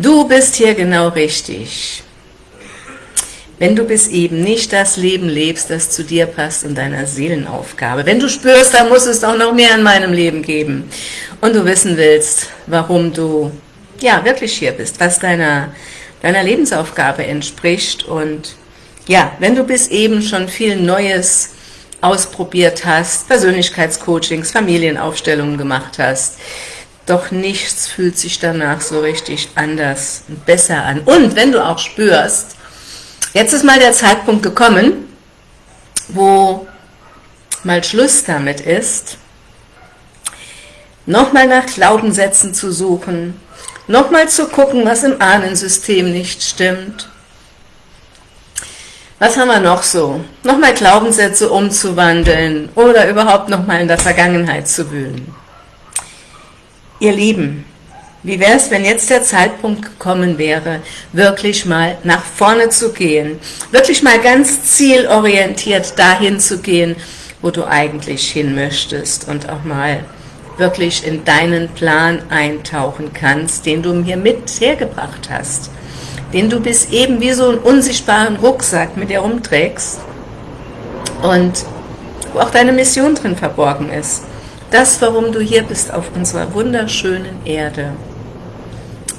Du bist hier genau richtig. Wenn du bis eben nicht das Leben lebst, das zu dir passt und deiner Seelenaufgabe. Wenn du spürst, da muss es doch noch mehr in meinem Leben geben. Und du wissen willst, warum du ja wirklich hier bist, was deiner, deiner Lebensaufgabe entspricht. Und ja, wenn du bis eben schon viel Neues ausprobiert hast, Persönlichkeitscoachings, Familienaufstellungen gemacht hast, doch nichts fühlt sich danach so richtig anders und besser an. Und wenn du auch spürst, jetzt ist mal der Zeitpunkt gekommen, wo mal Schluss damit ist, nochmal nach Glaubenssätzen zu suchen, nochmal zu gucken, was im Ahnensystem nicht stimmt. Was haben wir noch so? Nochmal Glaubenssätze umzuwandeln oder überhaupt nochmal in der Vergangenheit zu wühlen. Ihr Lieben, wie wäre es, wenn jetzt der Zeitpunkt gekommen wäre, wirklich mal nach vorne zu gehen, wirklich mal ganz zielorientiert dahin zu gehen, wo du eigentlich hin möchtest und auch mal wirklich in deinen Plan eintauchen kannst, den du mir mit hergebracht hast, den du bis eben wie so einen unsichtbaren Rucksack mit dir rumträgst und wo auch deine Mission drin verborgen ist. Das, warum du hier bist auf unserer wunderschönen Erde.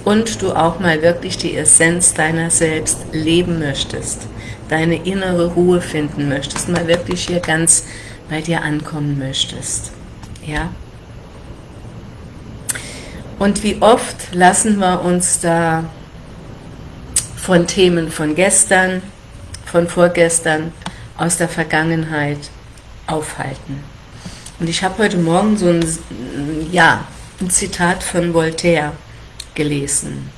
Und du auch mal wirklich die Essenz deiner selbst leben möchtest, deine innere Ruhe finden möchtest, mal wirklich hier ganz bei dir ankommen möchtest. Ja? Und wie oft lassen wir uns da von Themen von gestern, von vorgestern, aus der Vergangenheit aufhalten. Und ich habe heute Morgen so ein, ja, ein Zitat von Voltaire gelesen.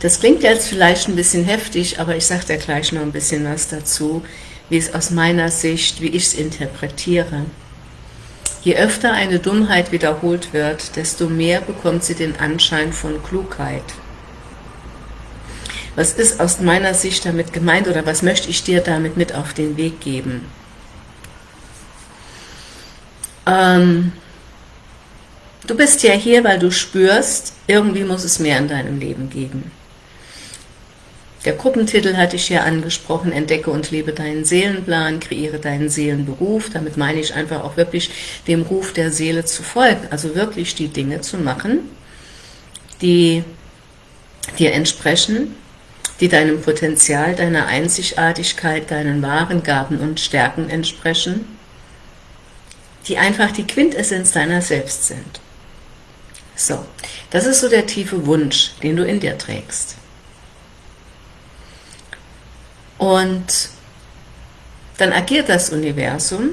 Das klingt jetzt vielleicht ein bisschen heftig, aber ich sage dir gleich noch ein bisschen was dazu, wie es aus meiner Sicht, wie ich es interpretiere. Je öfter eine Dummheit wiederholt wird, desto mehr bekommt sie den Anschein von Klugheit. Was ist aus meiner Sicht damit gemeint oder was möchte ich dir damit mit auf den Weg geben? Ähm, du bist ja hier, weil du spürst, irgendwie muss es mehr in deinem Leben geben. Der Gruppentitel hatte ich ja angesprochen, entdecke und lebe deinen Seelenplan, kreiere deinen Seelenberuf. Damit meine ich einfach auch wirklich dem Ruf der Seele zu folgen, also wirklich die Dinge zu machen, die dir entsprechen, die deinem Potenzial, deiner Einzigartigkeit, deinen wahren Gaben und Stärken entsprechen die einfach die Quintessenz deiner selbst sind. So, das ist so der tiefe Wunsch, den du in dir trägst. Und dann agiert das Universum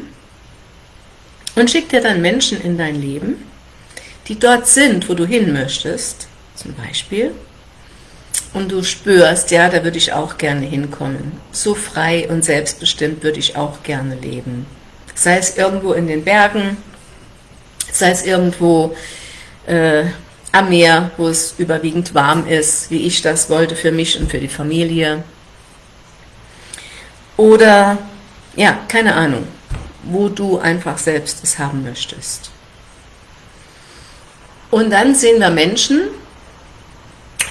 und schickt dir dann Menschen in dein Leben, die dort sind, wo du hin möchtest, zum Beispiel, und du spürst, ja, da würde ich auch gerne hinkommen. So frei und selbstbestimmt würde ich auch gerne leben sei es irgendwo in den Bergen, sei es irgendwo äh, am Meer, wo es überwiegend warm ist, wie ich das wollte für mich und für die Familie. Oder, ja, keine Ahnung, wo du einfach selbst es haben möchtest. Und dann sehen wir Menschen,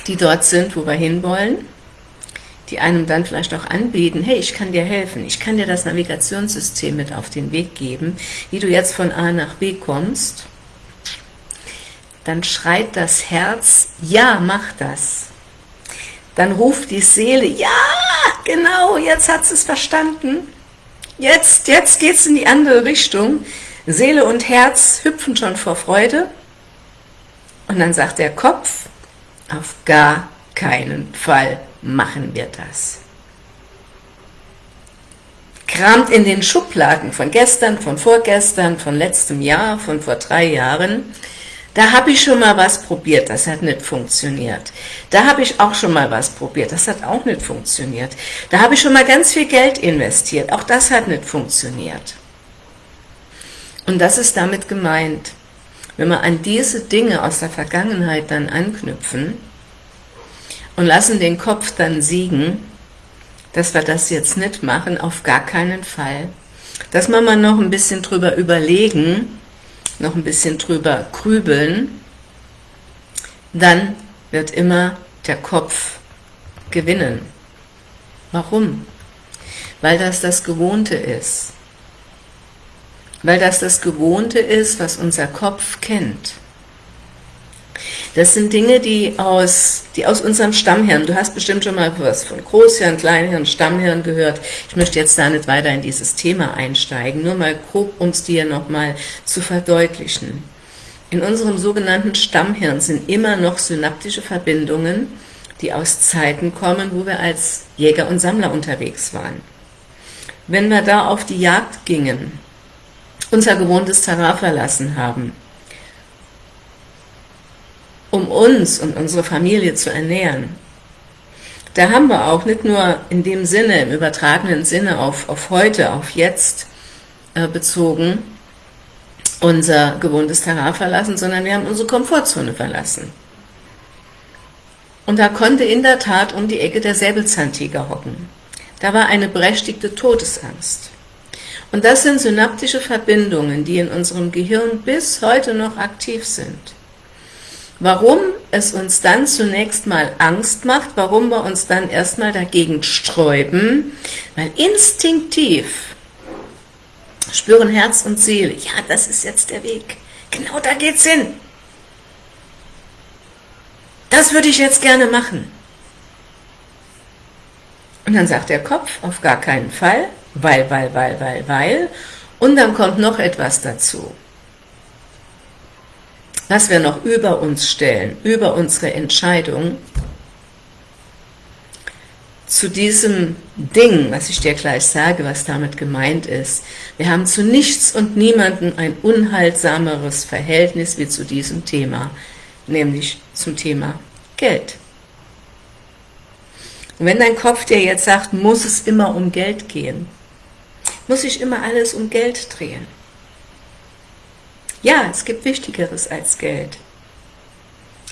die dort sind, wo wir hinwollen, die einem dann vielleicht auch anbieten, hey, ich kann dir helfen, ich kann dir das Navigationssystem mit auf den Weg geben, wie du jetzt von A nach B kommst, dann schreit das Herz, ja, mach das. Dann ruft die Seele, ja, genau, jetzt hat es verstanden. Jetzt, jetzt geht es in die andere Richtung. Seele und Herz hüpfen schon vor Freude. Und dann sagt der Kopf, auf gar keinen Fall machen wir das. Kramt in den Schubladen von gestern, von vorgestern, von letztem Jahr, von vor drei Jahren, da habe ich schon mal was probiert, das hat nicht funktioniert. Da habe ich auch schon mal was probiert, das hat auch nicht funktioniert. Da habe ich schon mal ganz viel Geld investiert, auch das hat nicht funktioniert. Und das ist damit gemeint. Wenn wir an diese Dinge aus der Vergangenheit dann anknüpfen, und lassen den Kopf dann siegen, dass wir das jetzt nicht machen, auf gar keinen Fall. Dass wir mal noch ein bisschen drüber überlegen, noch ein bisschen drüber grübeln, dann wird immer der Kopf gewinnen. Warum? Weil das das Gewohnte ist. Weil das das Gewohnte ist, was unser Kopf kennt. Das sind Dinge, die aus, die aus unserem Stammhirn, du hast bestimmt schon mal was von Großhirn, Kleinhirn, Stammhirn gehört. Ich möchte jetzt da nicht weiter in dieses Thema einsteigen, nur mal grob, um es dir nochmal zu verdeutlichen. In unserem sogenannten Stammhirn sind immer noch synaptische Verbindungen, die aus Zeiten kommen, wo wir als Jäger und Sammler unterwegs waren. Wenn wir da auf die Jagd gingen, unser gewohntes Terrain verlassen haben, um uns und unsere Familie zu ernähren. Da haben wir auch nicht nur in dem Sinne, im übertragenen Sinne auf, auf heute, auf jetzt äh, bezogen, unser gewohntes Terrain verlassen, sondern wir haben unsere Komfortzone verlassen. Und da konnte in der Tat um die Ecke der Säbelzahntiger hocken. Da war eine berechtigte Todesangst. Und das sind synaptische Verbindungen, die in unserem Gehirn bis heute noch aktiv sind. Warum es uns dann zunächst mal Angst macht, warum wir uns dann erstmal dagegen sträuben, weil instinktiv spüren Herz und Seele, ja, das ist jetzt der Weg, genau da geht's hin. Das würde ich jetzt gerne machen. Und dann sagt der Kopf, auf gar keinen Fall, weil, weil, weil, weil, weil, und dann kommt noch etwas dazu was wir noch über uns stellen, über unsere Entscheidung, zu diesem Ding, was ich dir gleich sage, was damit gemeint ist. Wir haben zu nichts und niemandem ein unheilsameres Verhältnis wie zu diesem Thema, nämlich zum Thema Geld. Und wenn dein Kopf dir jetzt sagt, muss es immer um Geld gehen, muss ich immer alles um Geld drehen, ja, es gibt Wichtigeres als Geld.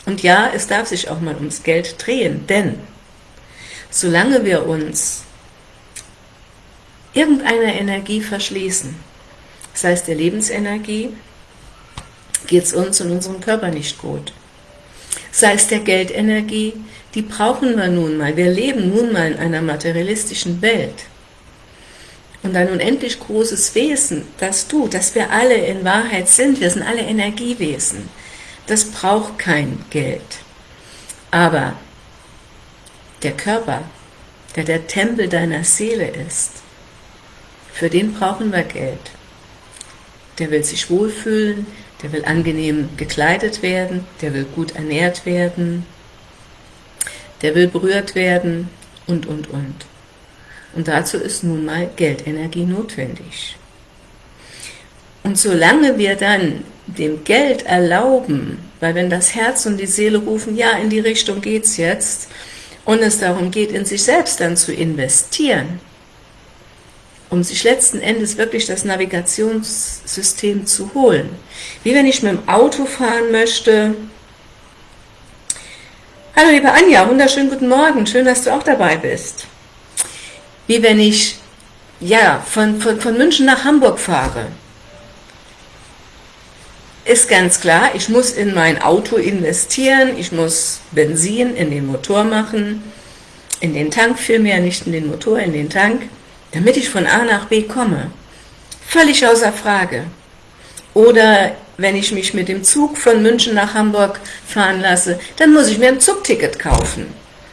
Und ja, es darf sich auch mal ums Geld drehen, denn solange wir uns irgendeiner Energie verschließen, das heißt der Lebensenergie, geht es uns und unserem Körper nicht gut. Sei es der Geldenergie, die brauchen wir nun mal. Wir leben nun mal in einer materialistischen Welt und ein unendlich großes Wesen, das du, das wir alle in Wahrheit sind, wir sind alle Energiewesen, das braucht kein Geld. Aber der Körper, der der Tempel deiner Seele ist, für den brauchen wir Geld. Der will sich wohlfühlen, der will angenehm gekleidet werden, der will gut ernährt werden, der will berührt werden und, und, und. Und dazu ist nun mal Geldenergie notwendig. Und solange wir dann dem Geld erlauben, weil wenn das Herz und die Seele rufen, ja, in die Richtung geht's jetzt, und es darum geht, in sich selbst dann zu investieren, um sich letzten Endes wirklich das Navigationssystem zu holen. Wie wenn ich mit dem Auto fahren möchte. Hallo liebe Anja, wunderschönen guten Morgen, schön, dass du auch dabei bist wie wenn ich ja, von, von, von München nach Hamburg fahre. Ist ganz klar, ich muss in mein Auto investieren, ich muss Benzin in den Motor machen, in den Tank vielmehr, nicht in den Motor, in den Tank, damit ich von A nach B komme. Völlig außer Frage. Oder wenn ich mich mit dem Zug von München nach Hamburg fahren lasse, dann muss ich mir ein Zugticket kaufen.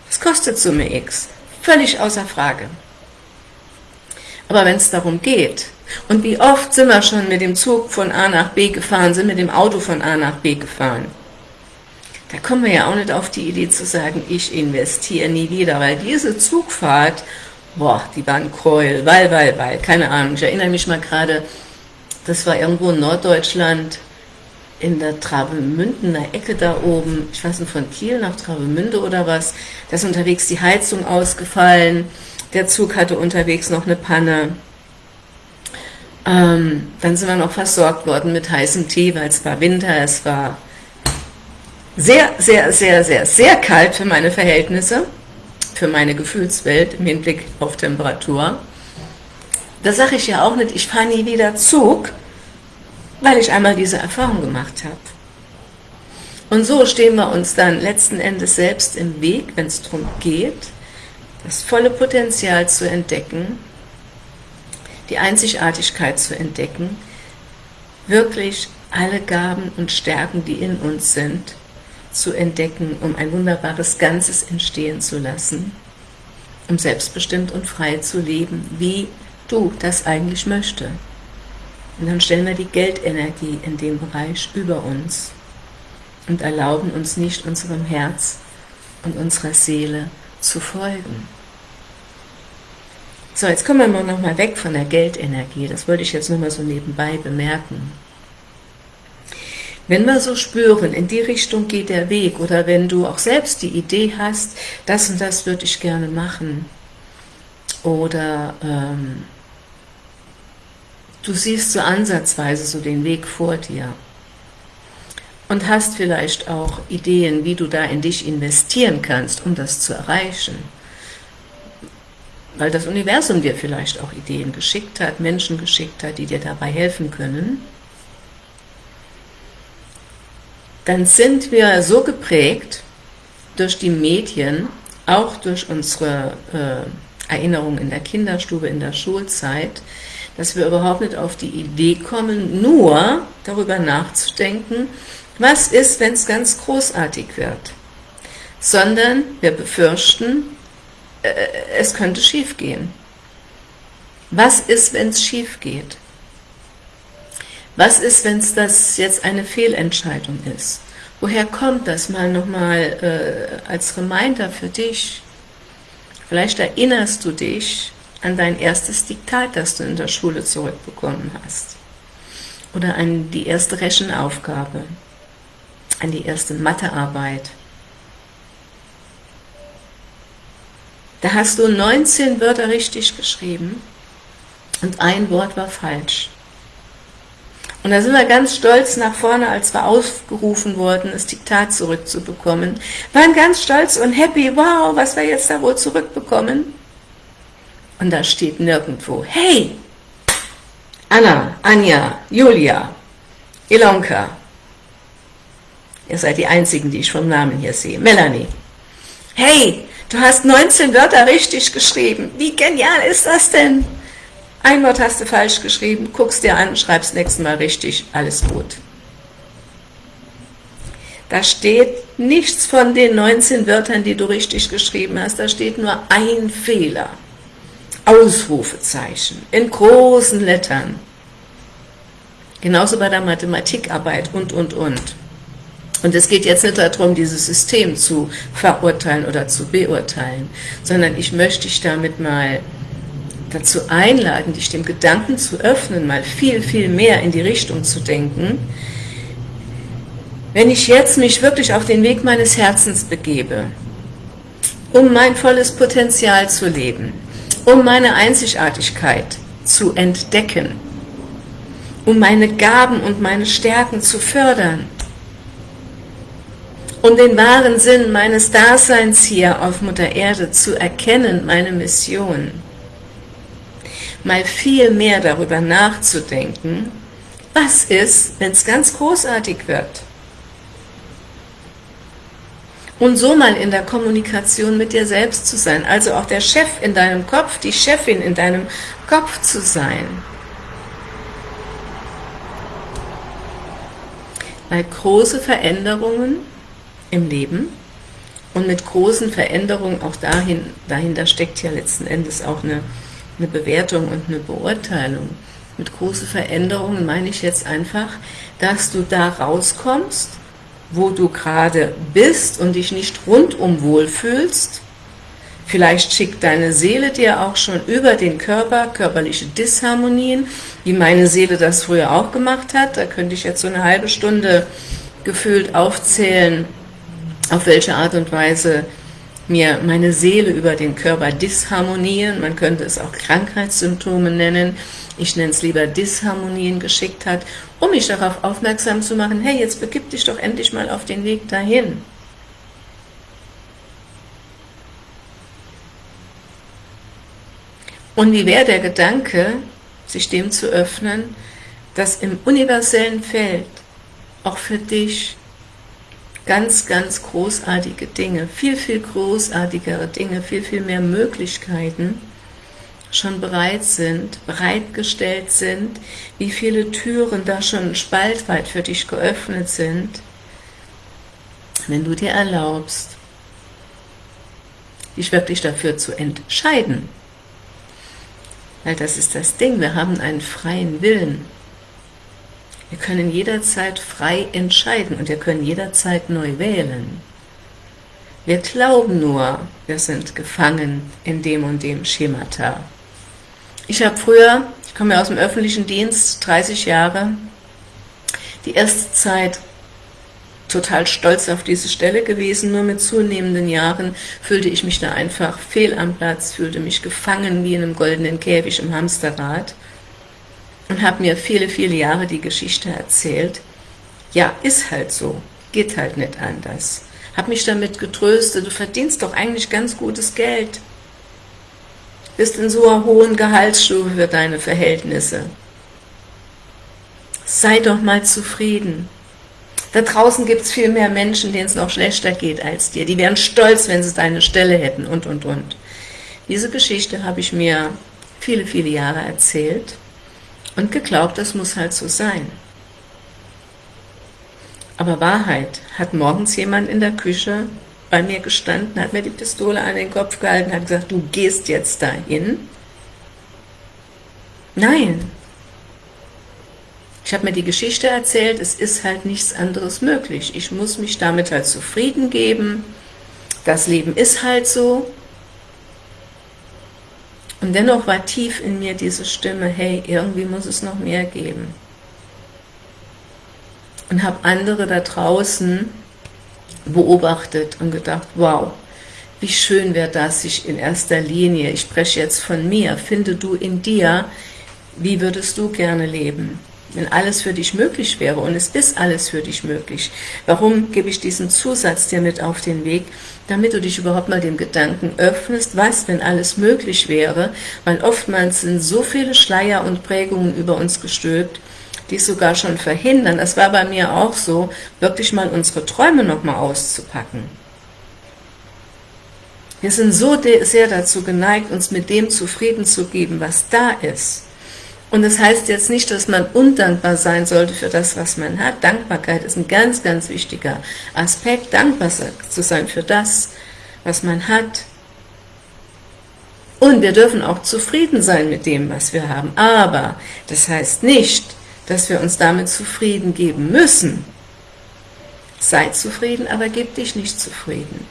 Das kostet Summe X. Völlig außer Frage. Aber wenn es darum geht, und wie oft sind wir schon mit dem Zug von A nach B gefahren, sind mit dem Auto von A nach B gefahren, da kommen wir ja auch nicht auf die Idee zu sagen, ich investiere nie wieder, weil diese Zugfahrt, boah, die war ein Gräuel, weil, weil, weil, keine Ahnung, ich erinnere mich mal gerade, das war irgendwo in Norddeutschland, in der Travemündener Ecke da oben, ich weiß nicht, von Kiel nach Travemünde oder was, da ist unterwegs die Heizung ausgefallen, der Zug hatte unterwegs noch eine Panne. Ähm, dann sind wir noch versorgt worden mit heißem Tee, weil es war Winter, es war sehr, sehr, sehr, sehr, sehr kalt für meine Verhältnisse, für meine Gefühlswelt im Hinblick auf Temperatur. Da sage ich ja auch nicht, ich fahre nie wieder Zug, weil ich einmal diese Erfahrung gemacht habe. Und so stehen wir uns dann letzten Endes selbst im Weg, wenn es darum geht, das volle Potenzial zu entdecken, die Einzigartigkeit zu entdecken, wirklich alle Gaben und Stärken, die in uns sind, zu entdecken, um ein wunderbares Ganzes entstehen zu lassen, um selbstbestimmt und frei zu leben, wie du das eigentlich möchtest. Und dann stellen wir die Geldenergie in dem Bereich über uns und erlauben uns nicht unserem Herz und unserer Seele zu folgen. So, jetzt kommen wir mal weg von der Geldenergie. Das wollte ich jetzt nur mal so nebenbei bemerken. Wenn wir so spüren, in die Richtung geht der Weg, oder wenn du auch selbst die Idee hast, das und das würde ich gerne machen, oder ähm, du siehst so ansatzweise so den Weg vor dir und hast vielleicht auch Ideen, wie du da in dich investieren kannst, um das zu erreichen, weil das Universum dir vielleicht auch Ideen geschickt hat, Menschen geschickt hat, die dir dabei helfen können, dann sind wir so geprägt durch die Medien, auch durch unsere äh, Erinnerungen in der Kinderstube, in der Schulzeit, dass wir überhaupt nicht auf die Idee kommen, nur darüber nachzudenken, was ist, wenn es ganz großartig wird, sondern wir befürchten, äh, es könnte schief gehen. Was ist, wenn es schief geht? Was ist, wenn es das jetzt eine Fehlentscheidung ist? Woher kommt das mal nochmal äh, als Reminder für dich? Vielleicht erinnerst du dich an dein erstes Diktat, das du in der Schule zurückbekommen hast. Oder an die erste Rechenaufgabe, an die erste Mathearbeit. Da hast du 19 Wörter richtig geschrieben und ein Wort war falsch. Und da sind wir ganz stolz nach vorne, als wir aufgerufen wurden, das Diktat zurückzubekommen. Waren ganz stolz und happy, wow, was wir jetzt da wohl zurückbekommen. Und da steht nirgendwo, hey, Anna, Anja, Julia, Ilonka, ihr seid die Einzigen, die ich vom Namen hier sehe, Melanie, hey, du hast 19 Wörter richtig geschrieben, wie genial ist das denn? Ein Wort hast du falsch geschrieben, guckst dir an, schreibst nächstes Mal richtig, alles gut. Da steht nichts von den 19 Wörtern, die du richtig geschrieben hast, da steht nur ein Fehler. Ausrufezeichen in großen Lettern. Genauso bei der Mathematikarbeit und, und, und. Und es geht jetzt nicht darum, dieses System zu verurteilen oder zu beurteilen, sondern ich möchte dich damit mal dazu einladen, dich dem Gedanken zu öffnen, mal viel, viel mehr in die Richtung zu denken, wenn ich jetzt mich wirklich auf den Weg meines Herzens begebe, um mein volles Potenzial zu leben, um meine Einzigartigkeit zu entdecken, um meine Gaben und meine Stärken zu fördern, um den wahren Sinn meines Daseins hier auf Mutter Erde zu erkennen, meine Mission, mal viel mehr darüber nachzudenken, was ist, wenn es ganz großartig wird. Und so mal in der Kommunikation mit dir selbst zu sein, also auch der Chef in deinem Kopf, die Chefin in deinem Kopf zu sein. Weil große Veränderungen im Leben und mit großen Veränderungen auch dahin, dahinter steckt ja letzten Endes auch eine eine Bewertung und eine Beurteilung. Mit großen Veränderungen meine ich jetzt einfach, dass du da rauskommst, wo du gerade bist und dich nicht rundum wohlfühlst. Vielleicht schickt deine Seele dir auch schon über den Körper körperliche Disharmonien, wie meine Seele das früher auch gemacht hat. Da könnte ich jetzt so eine halbe Stunde gefühlt aufzählen, auf welche Art und Weise mir meine Seele über den Körper Disharmonien, man könnte es auch Krankheitssymptome nennen, ich nenne es lieber Disharmonien geschickt hat, um mich darauf aufmerksam zu machen, hey, jetzt begib dich doch endlich mal auf den Weg dahin. Und wie wäre der Gedanke, sich dem zu öffnen, dass im universellen Feld auch für dich ganz, ganz großartige Dinge, viel, viel großartigere Dinge, viel, viel mehr Möglichkeiten schon bereit sind, bereitgestellt sind, wie viele Türen da schon spaltweit für dich geöffnet sind, wenn du dir erlaubst, dich wirklich dafür zu entscheiden. Weil das ist das Ding, wir haben einen freien Willen. Wir können jederzeit frei entscheiden und wir können jederzeit neu wählen. Wir glauben nur, wir sind gefangen in dem und dem Schemata. Ich habe früher, ich komme ja aus dem öffentlichen Dienst, 30 Jahre, die erste Zeit total stolz auf diese Stelle gewesen, nur mit zunehmenden Jahren fühlte ich mich da einfach fehl am Platz, fühlte mich gefangen wie in einem goldenen Käfig im Hamsterrad und habe mir viele, viele Jahre die Geschichte erzählt. Ja, ist halt so, geht halt nicht anders. Habe mich damit getröstet, du verdienst doch eigentlich ganz gutes Geld. Bist in so einer hohen Gehaltsstufe für deine Verhältnisse. Sei doch mal zufrieden. Da draußen gibt es viel mehr Menschen, denen es noch schlechter geht als dir. Die wären stolz, wenn sie deine Stelle hätten und, und, und. Diese Geschichte habe ich mir viele, viele Jahre erzählt und geglaubt, das muss halt so sein. Aber Wahrheit, hat morgens jemand in der Küche bei mir gestanden, hat mir die Pistole an den Kopf gehalten, hat gesagt, du gehst jetzt dahin? Nein. Ich habe mir die Geschichte erzählt, es ist halt nichts anderes möglich. Ich muss mich damit halt zufrieden geben. Das Leben ist halt so. Und dennoch war tief in mir diese Stimme, hey, irgendwie muss es noch mehr geben. Und habe andere da draußen beobachtet und gedacht, wow, wie schön wäre das, sich in erster Linie, ich spreche jetzt von mir, finde du in dir, wie würdest du gerne leben? Wenn alles für dich möglich wäre, und es ist alles für dich möglich, warum gebe ich diesen Zusatz dir mit auf den Weg? Damit du dich überhaupt mal dem Gedanken öffnest, was, wenn alles möglich wäre, weil oftmals sind so viele Schleier und Prägungen über uns gestülpt, die es sogar schon verhindern, das war bei mir auch so, wirklich mal unsere Träume nochmal auszupacken. Wir sind so sehr dazu geneigt, uns mit dem zufrieden zu geben, was da ist. Und das heißt jetzt nicht, dass man undankbar sein sollte für das, was man hat. Dankbarkeit ist ein ganz, ganz wichtiger Aspekt, dankbar zu sein für das, was man hat. Und wir dürfen auch zufrieden sein mit dem, was wir haben. Aber das heißt nicht, dass wir uns damit zufrieden geben müssen. Sei zufrieden, aber gib dich nicht zufrieden.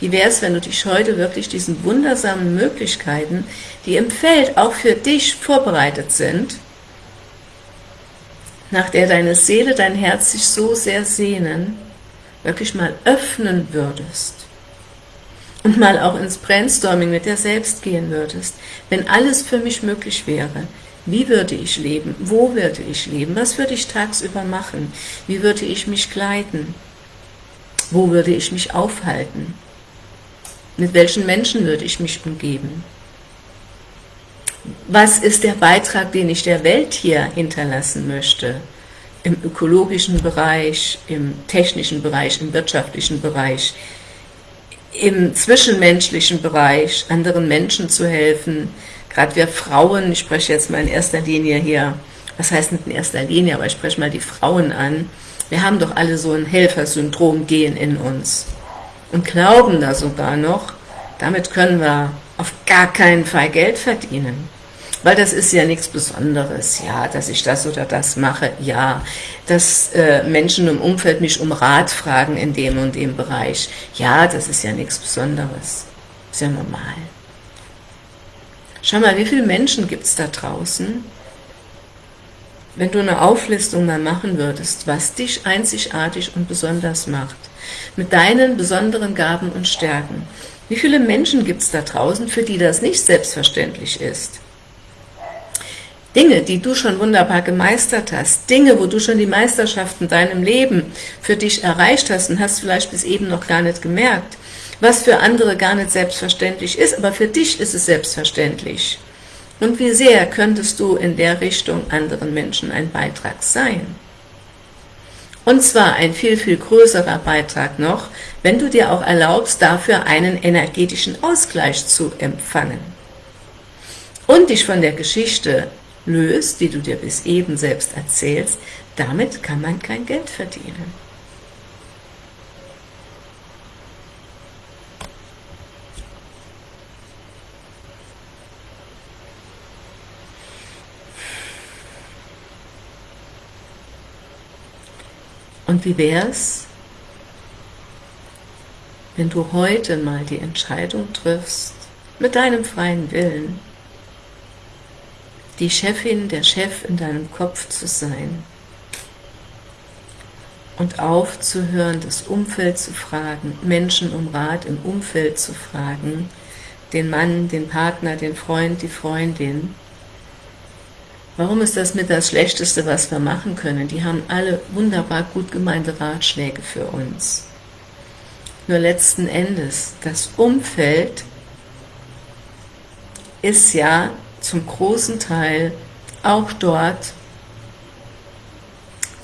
Wie wäre es, wenn du dich heute wirklich diesen wundersamen Möglichkeiten, die im Feld auch für dich vorbereitet sind, nach der deine Seele, dein Herz sich so sehr sehnen, wirklich mal öffnen würdest und mal auch ins Brainstorming mit dir selbst gehen würdest, wenn alles für mich möglich wäre, wie würde ich leben? Wo würde ich leben? Was würde ich tagsüber machen? Wie würde ich mich kleiden? Wo würde ich mich aufhalten? Mit welchen Menschen würde ich mich umgeben? Was ist der Beitrag, den ich der Welt hier hinterlassen möchte? Im ökologischen Bereich, im technischen Bereich, im wirtschaftlichen Bereich, im zwischenmenschlichen Bereich, anderen Menschen zu helfen, gerade wir Frauen, ich spreche jetzt mal in erster Linie hier, was heißt nicht in erster Linie, aber ich spreche mal die Frauen an, wir haben doch alle so ein Helfersyndrom-Gen in uns und glauben da sogar noch, damit können wir auf gar keinen Fall Geld verdienen. Weil das ist ja nichts Besonderes, ja, dass ich das oder das mache, ja, dass äh, Menschen im Umfeld mich um Rat fragen in dem und dem Bereich, ja, das ist ja nichts Besonderes, ist ja normal. Schau mal, wie viele Menschen gibt es da draußen, wenn du eine Auflistung mal machen würdest, was dich einzigartig und besonders macht, mit deinen besonderen Gaben und Stärken. Wie viele Menschen gibt es da draußen, für die das nicht selbstverständlich ist? Dinge, die du schon wunderbar gemeistert hast, Dinge, wo du schon die Meisterschaft in deinem Leben für dich erreicht hast und hast vielleicht bis eben noch gar nicht gemerkt, was für andere gar nicht selbstverständlich ist, aber für dich ist es selbstverständlich. Und wie sehr könntest du in der Richtung anderen Menschen ein Beitrag sein? Und zwar ein viel, viel größerer Beitrag noch, wenn du dir auch erlaubst, dafür einen energetischen Ausgleich zu empfangen. Und dich von der Geschichte löst, die du dir bis eben selbst erzählst, damit kann man kein Geld verdienen. Und wie wäre es, wenn du heute mal die Entscheidung triffst, mit deinem freien Willen, die Chefin, der Chef in deinem Kopf zu sein und aufzuhören, das Umfeld zu fragen, Menschen um Rat im Umfeld zu fragen, den Mann, den Partner, den Freund, die Freundin, Warum ist das mit das Schlechteste, was wir machen können? Die haben alle wunderbar gut gemeinte Ratschläge für uns. Nur letzten Endes, das Umfeld ist ja zum großen Teil auch dort,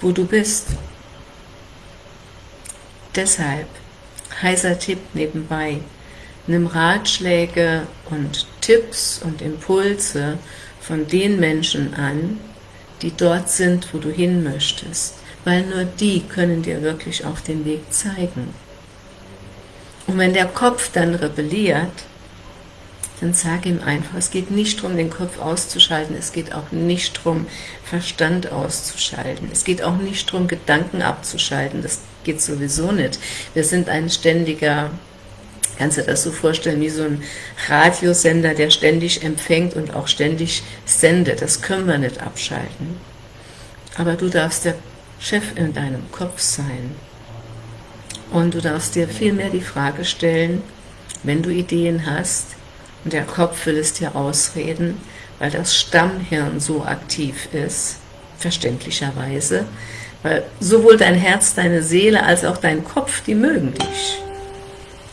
wo du bist. Deshalb, heißer Tipp nebenbei, nimm Ratschläge und Tipps und Impulse von den Menschen an, die dort sind, wo du hin möchtest, weil nur die können dir wirklich auch den Weg zeigen. Und wenn der Kopf dann rebelliert, dann sag ihm einfach, es geht nicht darum, den Kopf auszuschalten, es geht auch nicht darum, Verstand auszuschalten, es geht auch nicht darum, Gedanken abzuschalten, das geht sowieso nicht. Wir sind ein ständiger Kannst du dir das so vorstellen wie so ein Radiosender, der ständig empfängt und auch ständig sendet. Das können wir nicht abschalten. Aber du darfst der Chef in deinem Kopf sein. Und du darfst dir vielmehr die Frage stellen, wenn du Ideen hast, und der Kopf will es dir ausreden, weil das Stammhirn so aktiv ist, verständlicherweise, weil sowohl dein Herz, deine Seele als auch dein Kopf, die mögen dich.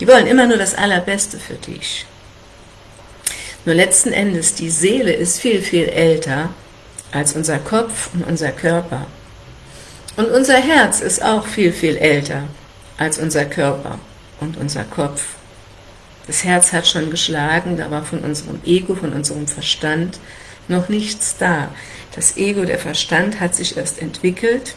Die wollen immer nur das Allerbeste für dich. Nur letzten Endes, die Seele ist viel, viel älter als unser Kopf und unser Körper. Und unser Herz ist auch viel, viel älter als unser Körper und unser Kopf. Das Herz hat schon geschlagen, da war von unserem Ego, von unserem Verstand noch nichts da. Das Ego, der Verstand hat sich erst entwickelt,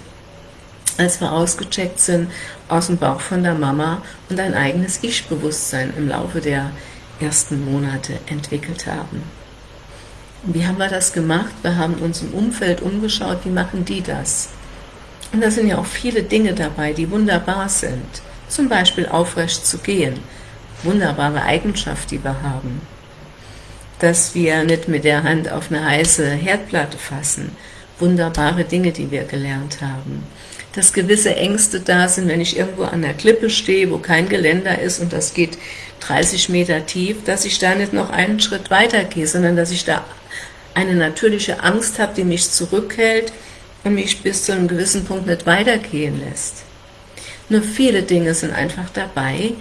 als wir ausgecheckt sind aus dem Bauch von der Mama und ein eigenes Ich-Bewusstsein im Laufe der ersten Monate entwickelt haben. Wie haben wir das gemacht? Wir haben uns im Umfeld umgeschaut, wie machen die das? Und da sind ja auch viele Dinge dabei, die wunderbar sind. Zum Beispiel aufrecht zu gehen. Wunderbare Eigenschaft, die wir haben. Dass wir nicht mit der Hand auf eine heiße Herdplatte fassen. Wunderbare Dinge, die wir gelernt haben dass gewisse Ängste da sind, wenn ich irgendwo an der Klippe stehe, wo kein Geländer ist und das geht 30 Meter tief, dass ich da nicht noch einen Schritt weiter gehe, sondern dass ich da eine natürliche Angst habe, die mich zurückhält und mich bis zu einem gewissen Punkt nicht weitergehen lässt. Nur viele Dinge sind einfach dabei,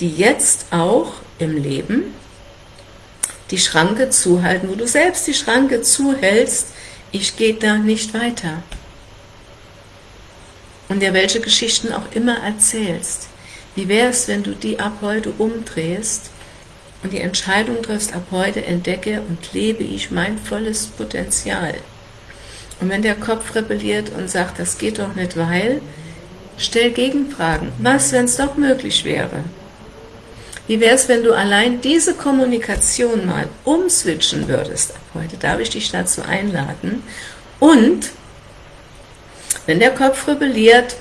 die jetzt auch im Leben die Schranke zuhalten, wo du selbst die Schranke zuhältst, ich gehe da nicht weiter und dir welche Geschichten auch immer erzählst. Wie wäre es, wenn du die ab heute umdrehst und die Entscheidung triffst, ab heute entdecke und lebe ich mein volles Potenzial. Und wenn der Kopf rebelliert und sagt, das geht doch nicht, weil, stell Gegenfragen. Was, wenn es doch möglich wäre? Wie wäre es, wenn du allein diese Kommunikation mal umswitchen würdest? Ab heute darf ich dich dazu einladen. Und wenn der Kopf rebelliert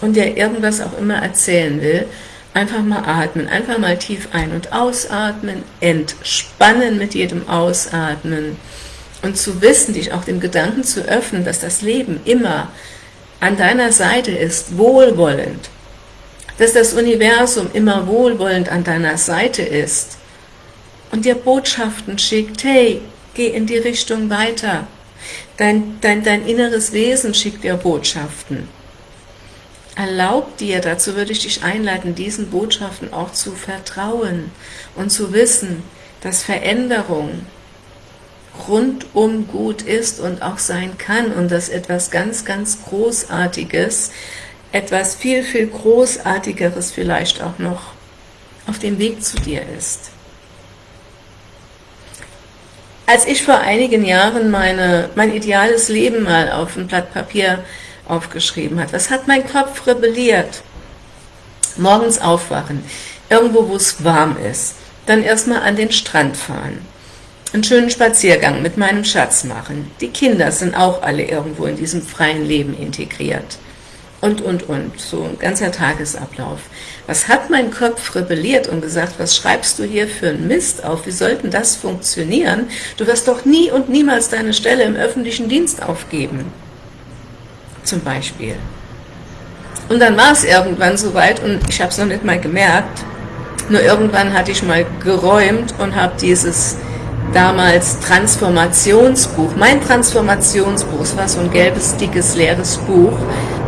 und dir irgendwas auch immer erzählen will, einfach mal atmen, einfach mal tief ein- und ausatmen, entspannen mit jedem Ausatmen. Und zu wissen, dich auch dem Gedanken zu öffnen, dass das Leben immer an deiner Seite ist, wohlwollend, dass das Universum immer wohlwollend an deiner Seite ist. Und dir Botschaften schickt, hey, geh in die Richtung weiter, Dein, dein, dein inneres Wesen schickt dir Botschaften. Erlaub dir, dazu würde ich dich einleiten, diesen Botschaften auch zu vertrauen und zu wissen, dass Veränderung rundum gut ist und auch sein kann und dass etwas ganz, ganz Großartiges, etwas viel, viel Großartigeres vielleicht auch noch auf dem Weg zu dir ist. Als ich vor einigen Jahren meine, mein ideales Leben mal auf ein Blatt Papier aufgeschrieben hat, was hat mein Kopf rebelliert? Morgens aufwachen, irgendwo wo es warm ist, dann erstmal an den Strand fahren, einen schönen Spaziergang mit meinem Schatz machen. Die Kinder sind auch alle irgendwo in diesem freien Leben integriert. Und, und, und. So ein ganzer Tagesablauf. Was hat mein Kopf rebelliert und gesagt, was schreibst du hier für einen Mist auf? Wie sollten das funktionieren? Du wirst doch nie und niemals deine Stelle im öffentlichen Dienst aufgeben. Zum Beispiel. Und dann war es irgendwann soweit und ich habe es noch nicht mal gemerkt. Nur irgendwann hatte ich mal geräumt und habe dieses damals Transformationsbuch, mein Transformationsbuch, es war so ein gelbes, dickes, leeres Buch,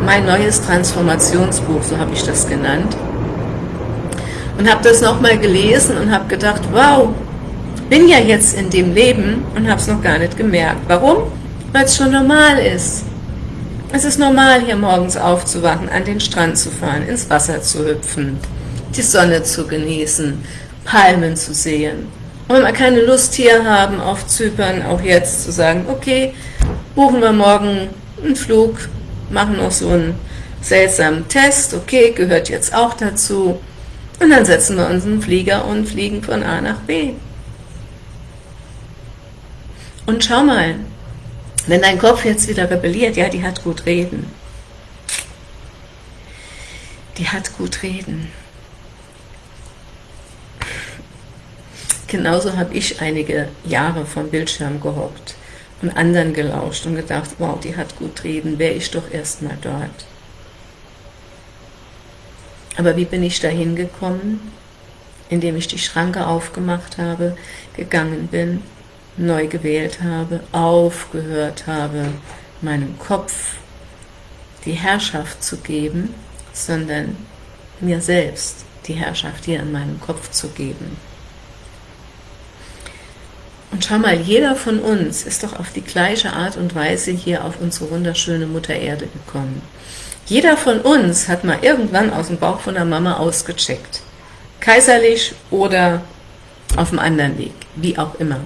mein neues Transformationsbuch, so habe ich das genannt. Und habe das nochmal gelesen und habe gedacht, wow, bin ja jetzt in dem Leben und habe es noch gar nicht gemerkt. Warum? Weil es schon normal ist. Es ist normal, hier morgens aufzuwachen, an den Strand zu fahren, ins Wasser zu hüpfen, die Sonne zu genießen, Palmen zu sehen, wenn wir keine Lust hier haben auf Zypern, auch jetzt zu sagen, okay, buchen wir morgen einen Flug, machen noch so einen seltsamen Test, okay, gehört jetzt auch dazu, und dann setzen wir uns in den Flieger und fliegen von A nach B. Und schau mal, wenn dein Kopf jetzt wieder rebelliert, ja, die hat gut reden. Die hat gut reden. Genauso habe ich einige Jahre vom Bildschirm gehockt und anderen gelauscht und gedacht, wow, die hat gut reden, wäre ich doch erstmal dort. Aber wie bin ich da hingekommen? Indem ich die Schranke aufgemacht habe, gegangen bin, neu gewählt habe, aufgehört habe, meinem Kopf die Herrschaft zu geben, sondern mir selbst die Herrschaft hier in meinem Kopf zu geben. Und schau mal, jeder von uns ist doch auf die gleiche Art und Weise hier auf unsere wunderschöne Mutter Erde gekommen. Jeder von uns hat mal irgendwann aus dem Bauch von der Mama ausgecheckt. Kaiserlich oder auf dem anderen Weg, wie auch immer.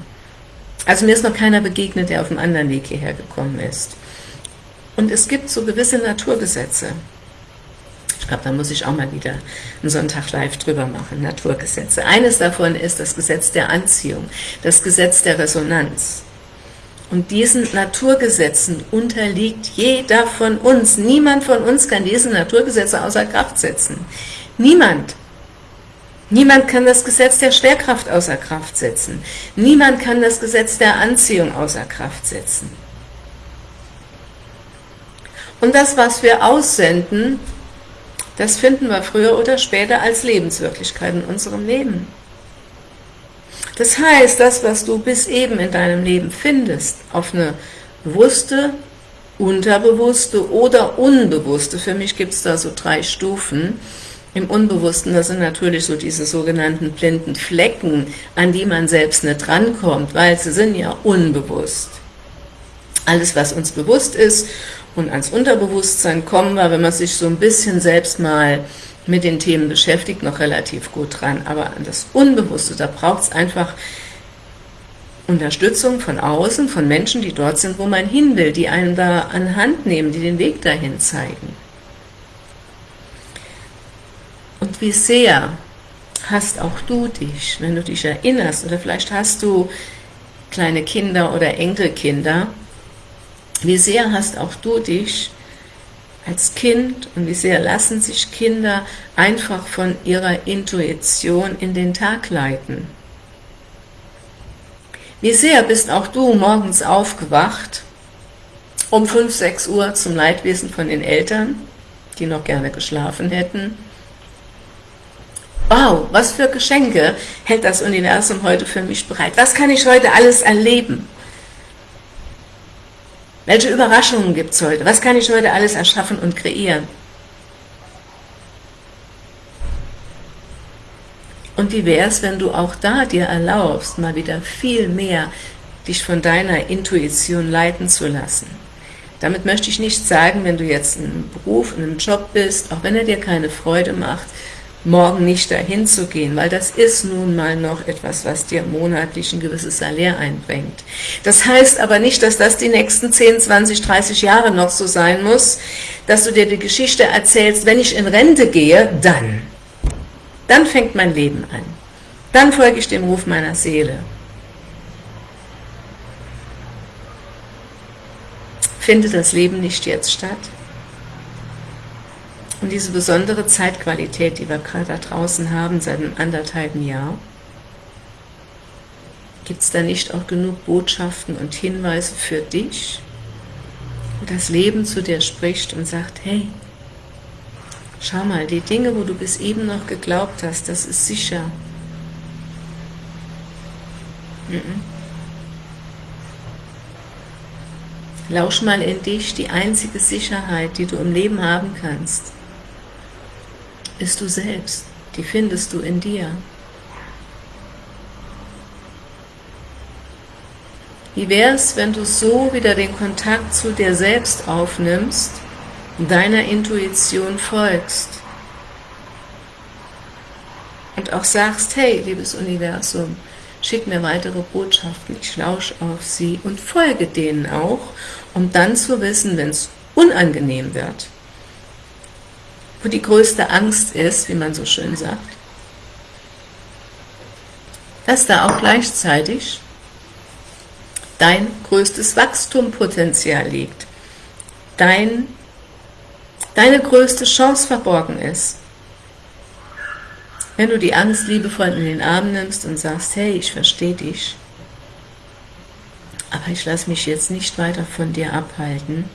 Also mir ist noch keiner begegnet, der auf dem anderen Weg hierher gekommen ist. Und es gibt so gewisse Naturgesetze. Ich glaube, da muss ich auch mal wieder einen Sonntag live drüber machen, Naturgesetze. Eines davon ist das Gesetz der Anziehung, das Gesetz der Resonanz. Und diesen Naturgesetzen unterliegt jeder von uns. Niemand von uns kann diese Naturgesetze außer Kraft setzen. Niemand. Niemand kann das Gesetz der Schwerkraft außer Kraft setzen. Niemand kann das Gesetz der Anziehung außer Kraft setzen. Und das, was wir aussenden, das finden wir früher oder später als Lebenswirklichkeit in unserem Leben. Das heißt, das, was du bis eben in deinem Leben findest, auf eine bewusste, unterbewusste oder unbewusste, für mich gibt es da so drei Stufen, im Unbewussten, das sind natürlich so diese sogenannten blinden Flecken, an die man selbst nicht rankommt, weil sie sind ja unbewusst. Alles, was uns bewusst ist und ans Unterbewusstsein kommen wir, wenn man sich so ein bisschen selbst mal mit den Themen beschäftigt, noch relativ gut dran. Aber an das Unbewusste, da braucht es einfach Unterstützung von außen, von Menschen, die dort sind, wo man hin will, die einen da an Hand nehmen, die den Weg dahin zeigen. Und wie sehr hast auch du dich, wenn du dich erinnerst, oder vielleicht hast du kleine Kinder oder Enkelkinder, wie sehr hast auch du dich als Kind und wie sehr lassen sich Kinder einfach von ihrer Intuition in den Tag leiten? Wie sehr bist auch du morgens aufgewacht, um 5, 6 Uhr zum Leidwesen von den Eltern, die noch gerne geschlafen hätten? Wow, was für Geschenke hält das Universum heute für mich bereit? Was kann ich heute alles erleben? Welche Überraschungen gibt es heute? Was kann ich heute alles erschaffen und kreieren? Und wie wäre es, wenn du auch da dir erlaubst, mal wieder viel mehr dich von deiner Intuition leiten zu lassen. Damit möchte ich nicht sagen, wenn du jetzt in einem Beruf, in einem Job bist, auch wenn er dir keine Freude macht, morgen nicht dahin zu gehen, weil das ist nun mal noch etwas, was dir monatlich ein gewisses Salär einbringt. Das heißt aber nicht, dass das die nächsten 10, 20, 30 Jahre noch so sein muss, dass du dir die Geschichte erzählst, wenn ich in Rente gehe, dann. Dann fängt mein Leben an. Dann folge ich dem Ruf meiner Seele. Findet das Leben nicht jetzt statt? Und diese besondere Zeitqualität, die wir gerade da draußen haben, seit einem anderthalben Jahr, gibt es da nicht auch genug Botschaften und Hinweise für dich, wo das Leben zu dir spricht und sagt, hey, schau mal, die Dinge, wo du bis eben noch geglaubt hast, das ist sicher. Lausch mal in dich die einzige Sicherheit, die du im Leben haben kannst bist du selbst, die findest du in dir. Wie wäre es, wenn du so wieder den Kontakt zu dir selbst aufnimmst, deiner Intuition folgst? Und auch sagst, hey, liebes Universum, schick mir weitere Botschaften, ich lausche auf sie und folge denen auch, um dann zu wissen, wenn es unangenehm wird, wo die größte Angst ist, wie man so schön sagt, dass da auch gleichzeitig dein größtes Wachstumpotenzial liegt, dein, deine größte Chance verborgen ist. Wenn du die Angst liebevoll in den Arm nimmst und sagst, hey, ich verstehe dich, aber ich lasse mich jetzt nicht weiter von dir abhalten,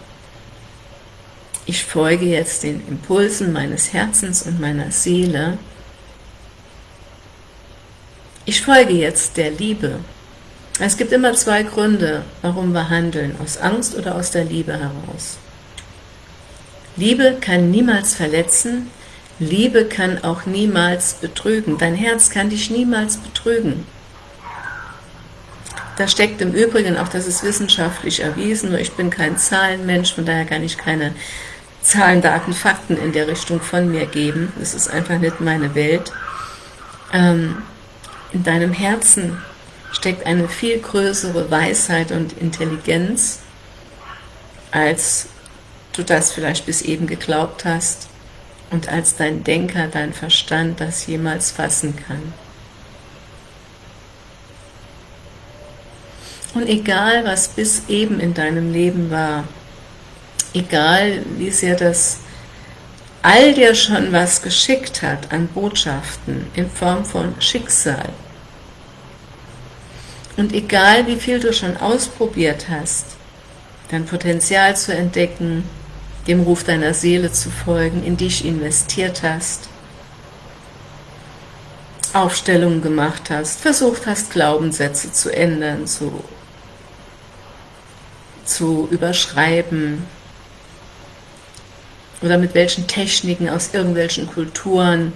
ich folge jetzt den Impulsen meines Herzens und meiner Seele. Ich folge jetzt der Liebe. Es gibt immer zwei Gründe, warum wir handeln, aus Angst oder aus der Liebe heraus. Liebe kann niemals verletzen, Liebe kann auch niemals betrügen. Dein Herz kann dich niemals betrügen. Da steckt im Übrigen, auch das ist wissenschaftlich erwiesen, nur ich bin kein Zahlenmensch, von daher kann ich keine Zahlen, Daten, Fakten in der Richtung von mir geben. Das ist einfach nicht meine Welt. Ähm, in deinem Herzen steckt eine viel größere Weisheit und Intelligenz, als du das vielleicht bis eben geglaubt hast und als dein Denker, dein Verstand das jemals fassen kann. Und egal, was bis eben in deinem Leben war, egal wie sehr das all dir schon was geschickt hat an Botschaften in Form von Schicksal, und egal wie viel du schon ausprobiert hast, dein Potenzial zu entdecken, dem Ruf deiner Seele zu folgen, in dich investiert hast, Aufstellungen gemacht hast, versucht hast, Glaubenssätze zu ändern, zu, zu überschreiben, oder mit welchen Techniken aus irgendwelchen Kulturen,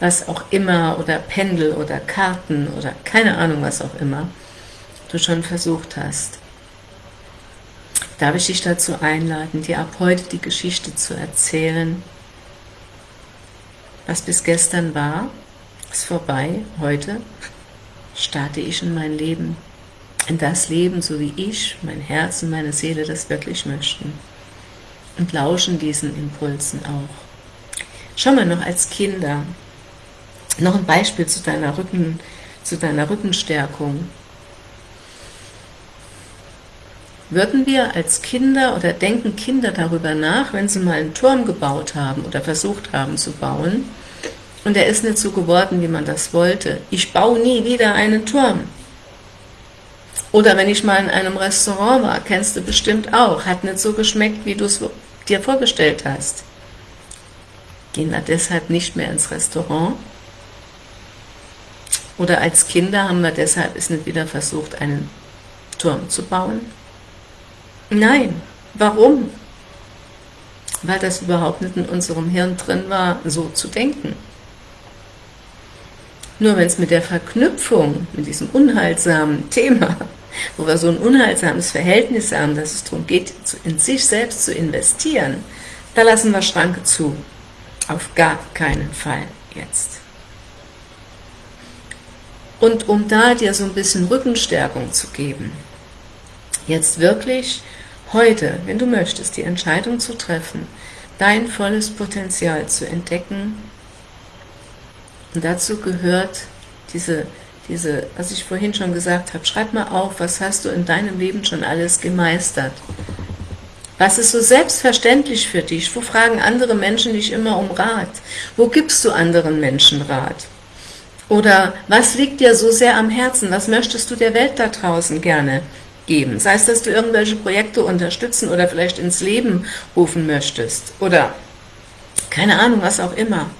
was auch immer, oder Pendel oder Karten oder keine Ahnung was auch immer, du schon versucht hast. Darf ich dich dazu einladen, dir ab heute die Geschichte zu erzählen, was bis gestern war, ist vorbei, heute starte ich in mein Leben, in das Leben, so wie ich, mein Herz und meine Seele das wirklich möchten und lauschen diesen Impulsen auch. Schau mal noch als Kinder, noch ein Beispiel zu deiner, Rücken, zu deiner Rückenstärkung. Würden wir als Kinder oder denken Kinder darüber nach, wenn sie mal einen Turm gebaut haben oder versucht haben zu bauen und er ist nicht so geworden, wie man das wollte. Ich baue nie wieder einen Turm. Oder wenn ich mal in einem Restaurant war, kennst du bestimmt auch, hat nicht so geschmeckt, wie du es dir vorgestellt hast. Gehen wir deshalb nicht mehr ins Restaurant? Oder als Kinder haben wir deshalb es nicht wieder versucht, einen Turm zu bauen? Nein. Warum? Weil das überhaupt nicht in unserem Hirn drin war, so zu denken. Nur wenn es mit der Verknüpfung, mit diesem unheilsamen Thema wo wir so ein unheilsames Verhältnis haben, dass es darum geht, in sich selbst zu investieren, da lassen wir Schranke zu. Auf gar keinen Fall jetzt. Und um da dir so ein bisschen Rückenstärkung zu geben, jetzt wirklich heute, wenn du möchtest, die Entscheidung zu treffen, dein volles Potenzial zu entdecken. Und dazu gehört diese, diese, was ich vorhin schon gesagt habe, schreib mal auf, was hast du in deinem Leben schon alles gemeistert. Was ist so selbstverständlich für dich? Wo fragen andere Menschen dich immer um Rat? Wo gibst du anderen Menschen Rat? Oder was liegt dir so sehr am Herzen? Was möchtest du der Welt da draußen gerne geben? Sei es, dass du irgendwelche Projekte unterstützen oder vielleicht ins Leben rufen möchtest. Oder keine Ahnung, was auch immer.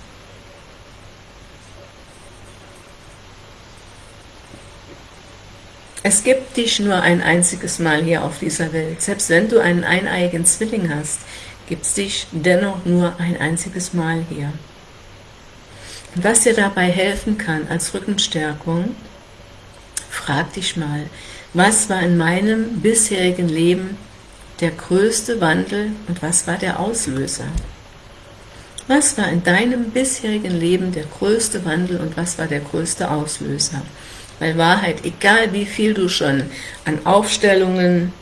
Es gibt dich nur ein einziges Mal hier auf dieser Welt. Selbst wenn du einen eineiigen Zwilling hast, gibt es dich dennoch nur ein einziges Mal hier. Und was dir dabei helfen kann als Rückenstärkung, frag dich mal, was war in meinem bisherigen Leben der größte Wandel und was war der Auslöser? Was war in deinem bisherigen Leben der größte Wandel und was war der größte Auslöser? Weil Wahrheit, egal wie viel du schon an Aufstellungen,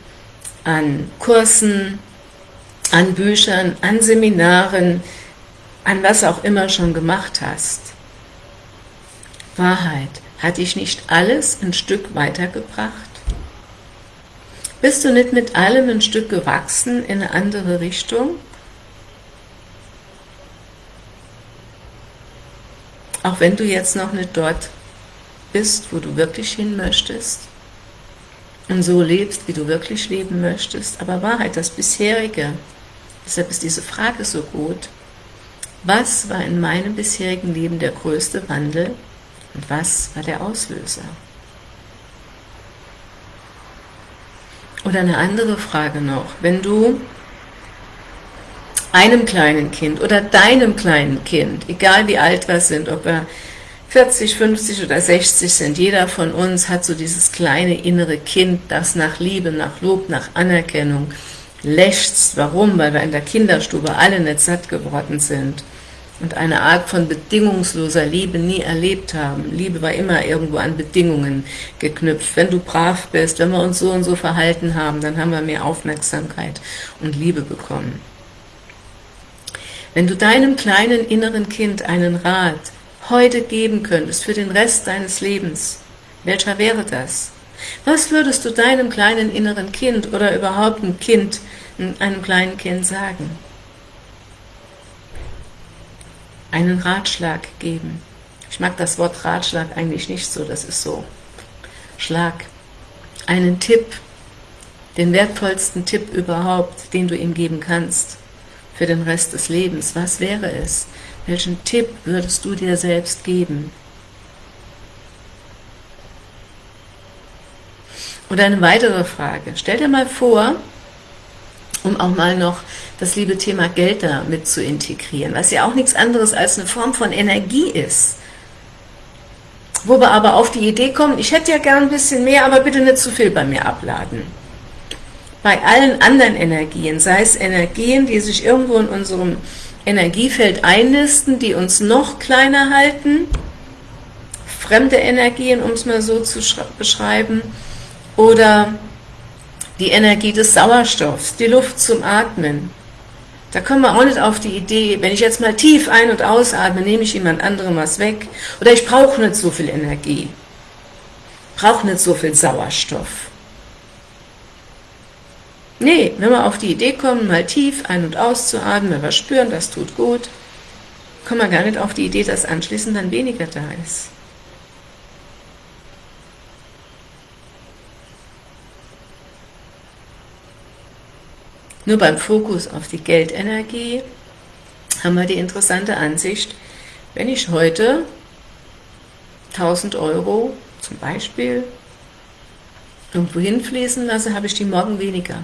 an Kursen, an Büchern, an Seminaren, an was auch immer schon gemacht hast. Wahrheit, hat dich nicht alles ein Stück weitergebracht? Bist du nicht mit allem ein Stück gewachsen in eine andere Richtung? Auch wenn du jetzt noch nicht dort bist, wo du wirklich hin möchtest und so lebst, wie du wirklich leben möchtest, aber Wahrheit, das bisherige, deshalb ist diese Frage so gut, was war in meinem bisherigen Leben der größte Wandel und was war der Auslöser? Oder eine andere Frage noch, wenn du einem kleinen Kind oder deinem kleinen Kind, egal wie alt wir sind, ob wir 40, 50 oder 60 sind, jeder von uns hat so dieses kleine innere Kind, das nach Liebe, nach Lob, nach Anerkennung lechzt. Warum? Weil wir in der Kinderstube alle nicht satt geworden sind und eine Art von bedingungsloser Liebe nie erlebt haben. Liebe war immer irgendwo an Bedingungen geknüpft. Wenn du brav bist, wenn wir uns so und so verhalten haben, dann haben wir mehr Aufmerksamkeit und Liebe bekommen. Wenn du deinem kleinen inneren Kind einen Rat heute geben könntest für den Rest deines Lebens, welcher wäre das? Was würdest du deinem kleinen inneren Kind oder überhaupt einem Kind, einem kleinen Kind sagen? einen Ratschlag geben. Ich mag das Wort Ratschlag eigentlich nicht so, das ist so Schlag. Einen Tipp, den wertvollsten Tipp überhaupt, den du ihm geben kannst für den Rest des Lebens. Was wäre es? Welchen Tipp würdest du dir selbst geben? Oder eine weitere Frage. Stell dir mal vor, um auch mal noch das liebe Thema Geld da mit zu integrieren, was ja auch nichts anderes als eine Form von Energie ist. Wo wir aber auf die Idee kommen, ich hätte ja gern ein bisschen mehr, aber bitte nicht zu viel bei mir abladen. Bei allen anderen Energien, sei es Energien, die sich irgendwo in unserem Energiefeld einnisten, die uns noch kleiner halten, fremde Energien, um es mal so zu beschreiben, oder die Energie des Sauerstoffs, die Luft zum Atmen, da kommen wir auch nicht auf die Idee, wenn ich jetzt mal tief ein- und ausatme, nehme ich jemand anderem was weg. Oder ich brauche nicht so viel Energie. Brauche nicht so viel Sauerstoff. Nee, wenn wir auf die Idee kommen, mal tief ein- und auszuatmen, wenn wir spüren, das tut gut, kommen wir gar nicht auf die Idee, dass anschließend dann weniger da ist. Nur beim Fokus auf die Geldenergie haben wir die interessante Ansicht, wenn ich heute 1000 Euro zum Beispiel irgendwo hinfließen lasse, habe ich die morgen weniger.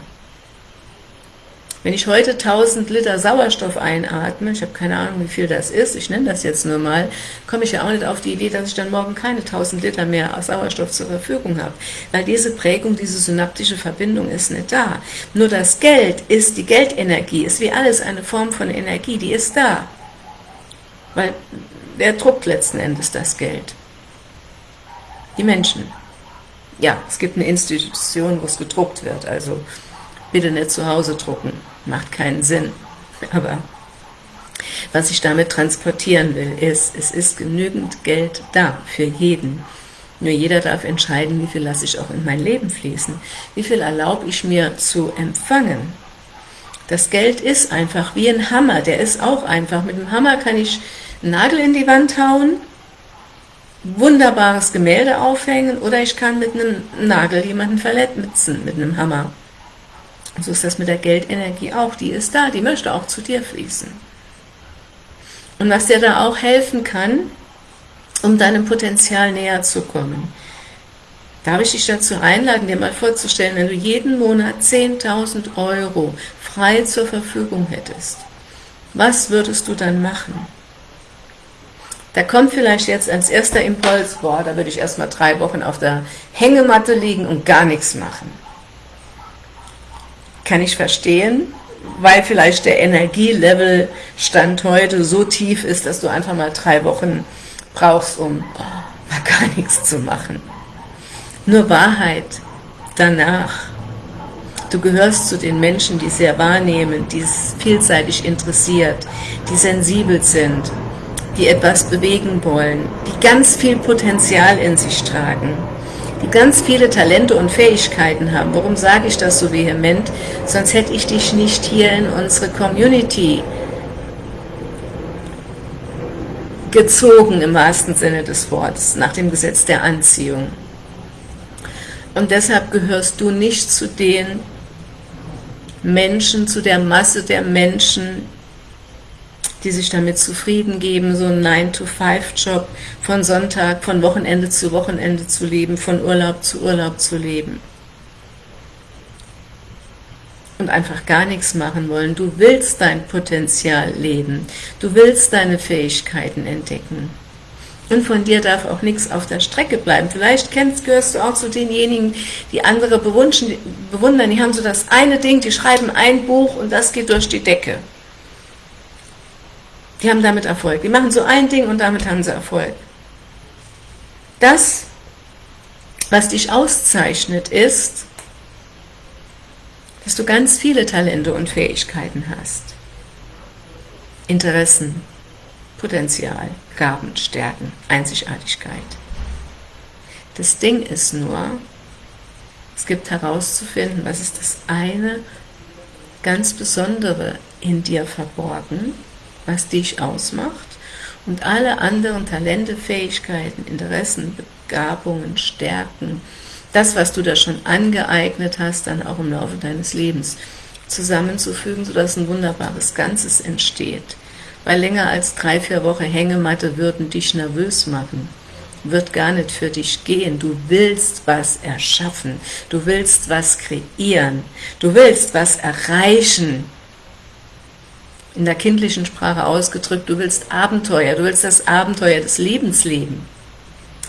Wenn ich heute 1000 Liter Sauerstoff einatme, ich habe keine Ahnung, wie viel das ist, ich nenne das jetzt nur mal, komme ich ja auch nicht auf die Idee, dass ich dann morgen keine 1000 Liter mehr Sauerstoff zur Verfügung habe, weil diese Prägung, diese synaptische Verbindung ist nicht da. Nur das Geld ist, die Geldenergie ist wie alles eine Form von Energie, die ist da. Weil wer druckt letzten Endes das Geld? Die Menschen. Ja, es gibt eine Institution, wo es gedruckt wird, also bitte nicht zu Hause drucken macht keinen Sinn. Aber was ich damit transportieren will, ist, es ist genügend Geld da für jeden. Nur jeder darf entscheiden, wie viel lasse ich auch in mein Leben fließen. Wie viel erlaube ich mir zu empfangen. Das Geld ist einfach wie ein Hammer, der ist auch einfach. Mit dem Hammer kann ich einen Nagel in die Wand hauen, wunderbares Gemälde aufhängen oder ich kann mit einem Nagel jemanden verletzen mit einem Hammer. So ist das mit der Geldenergie auch, die ist da, die möchte auch zu dir fließen. Und was dir da auch helfen kann, um deinem Potenzial näher zu kommen, darf ich dich dazu einladen, dir mal vorzustellen, wenn du jeden Monat 10.000 Euro frei zur Verfügung hättest, was würdest du dann machen? Da kommt vielleicht jetzt als erster Impuls, boah, da würde ich erstmal drei Wochen auf der Hängematte liegen und gar nichts machen. Kann ich verstehen, weil vielleicht der Energielevel Stand heute so tief ist, dass du einfach mal drei Wochen brauchst, um mal gar nichts zu machen. Nur Wahrheit danach. Du gehörst zu den Menschen, die sehr wahrnehmen, die es vielseitig interessiert, die sensibel sind, die etwas bewegen wollen, die ganz viel Potenzial in sich tragen ganz viele Talente und Fähigkeiten haben. Warum sage ich das so vehement? Sonst hätte ich dich nicht hier in unsere Community gezogen, im wahrsten Sinne des Wortes, nach dem Gesetz der Anziehung. Und deshalb gehörst du nicht zu den Menschen, zu der Masse der Menschen, die sich damit zufrieden geben, so einen 9-to-5-Job von Sonntag, von Wochenende zu Wochenende zu leben, von Urlaub zu Urlaub zu leben. Und einfach gar nichts machen wollen. Du willst dein Potenzial leben. Du willst deine Fähigkeiten entdecken. Und von dir darf auch nichts auf der Strecke bleiben. Vielleicht kennst, gehörst du auch zu denjenigen, die andere bewundern. Die haben so das eine Ding, die schreiben ein Buch und das geht durch die Decke. Die haben damit Erfolg. Die machen so ein Ding und damit haben sie Erfolg. Das, was dich auszeichnet, ist, dass du ganz viele Talente und Fähigkeiten hast. Interessen, Potenzial, Gaben, Stärken, Einzigartigkeit. Das Ding ist nur, es gibt herauszufinden, was ist das eine ganz Besondere in dir verborgen, was dich ausmacht und alle anderen Talente, Fähigkeiten, Interessen, Begabungen, Stärken, das, was du da schon angeeignet hast, dann auch im Laufe deines Lebens zusammenzufügen, sodass ein wunderbares Ganzes entsteht. Weil länger als drei, vier Wochen Hängematte würden dich nervös machen, wird gar nicht für dich gehen. Du willst was erschaffen, du willst was kreieren, du willst was erreichen, in der kindlichen Sprache ausgedrückt, du willst Abenteuer, du willst das Abenteuer des Lebens leben.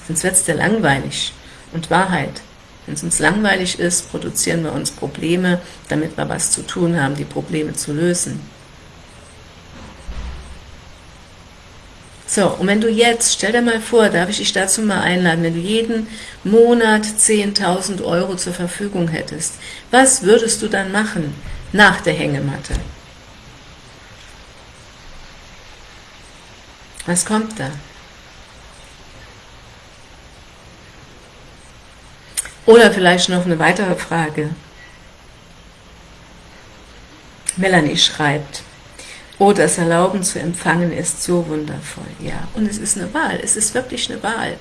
Sonst wird es dir langweilig. Und Wahrheit, wenn es uns langweilig ist, produzieren wir uns Probleme, damit wir was zu tun haben, die Probleme zu lösen. So, und wenn du jetzt, stell dir mal vor, darf ich dich dazu mal einladen, wenn du jeden Monat 10.000 Euro zur Verfügung hättest, was würdest du dann machen nach der Hängematte? Was kommt da? Oder vielleicht noch eine weitere Frage. Melanie schreibt, oh, das Erlauben zu empfangen ist so wundervoll. Ja, und es ist eine Wahl, es ist wirklich eine Wahl.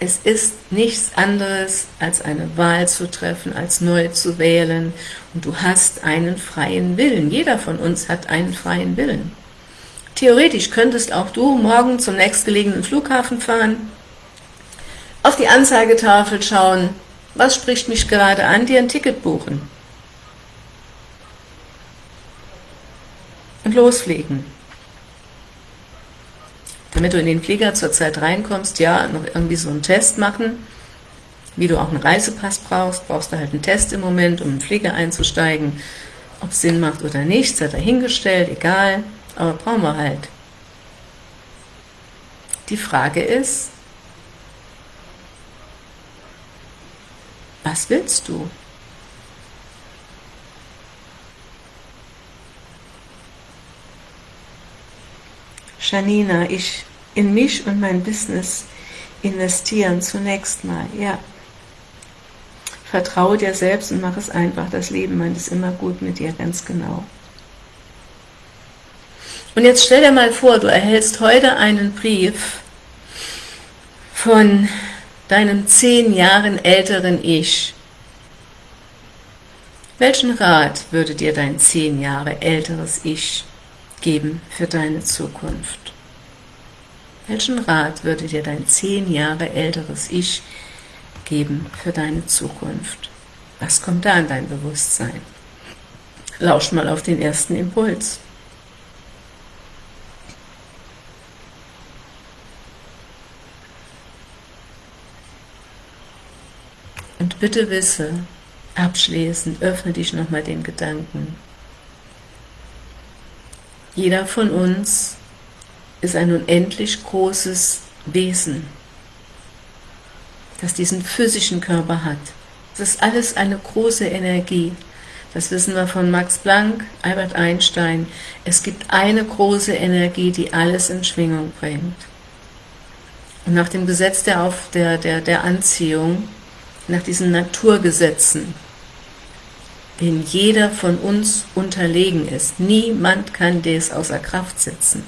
Es ist nichts anderes, als eine Wahl zu treffen, als neu zu wählen. Und du hast einen freien Willen. Jeder von uns hat einen freien Willen. Theoretisch könntest auch du morgen zum nächstgelegenen Flughafen fahren, auf die Anzeigetafel schauen, was spricht mich gerade an, dir ein Ticket buchen. und losfliegen. Damit du in den Flieger zurzeit reinkommst, ja, noch irgendwie so einen Test machen, wie du auch einen Reisepass brauchst, brauchst du halt einen Test im Moment, um in den Flieger einzusteigen, ob es Sinn macht oder nicht, sei dahingestellt, egal, aber brauchen wir halt. Die Frage ist, was willst du? Janina, ich in mich und mein Business investieren zunächst mal, ja. Vertraue dir selbst und mach es einfach. Das Leben meint es immer gut mit dir, ganz genau. Und jetzt stell dir mal vor, du erhältst heute einen Brief von deinem zehn Jahren älteren Ich. Welchen Rat würde dir dein zehn Jahre älteres Ich geben für deine Zukunft? Welchen Rat würde dir dein zehn Jahre älteres Ich geben für deine Zukunft? Was kommt da in dein Bewusstsein? Lausch mal auf den ersten Impuls. Und bitte wisse, abschließend, öffne dich nochmal den Gedanken. Jeder von uns ist ein unendlich großes Wesen, das diesen physischen Körper hat. Das ist alles eine große Energie. Das wissen wir von Max Planck, Albert Einstein. Es gibt eine große Energie, die alles in Schwingung bringt. Und nach dem Gesetz der, Auf, der, der, der Anziehung, nach diesen Naturgesetzen, denen jeder von uns unterlegen ist. Niemand kann das außer Kraft setzen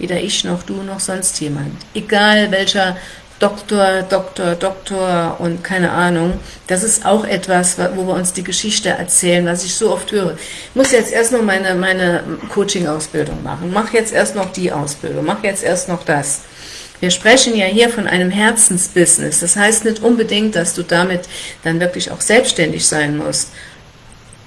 weder ich noch du noch sonst jemand. Egal welcher Doktor, Doktor, Doktor und keine Ahnung, das ist auch etwas, wo wir uns die Geschichte erzählen, was ich so oft höre. Ich muss jetzt erst noch meine, meine Coaching-Ausbildung machen, mach jetzt erst noch die Ausbildung, mach jetzt erst noch das. Wir sprechen ja hier von einem Herzensbusiness, das heißt nicht unbedingt, dass du damit dann wirklich auch selbstständig sein musst,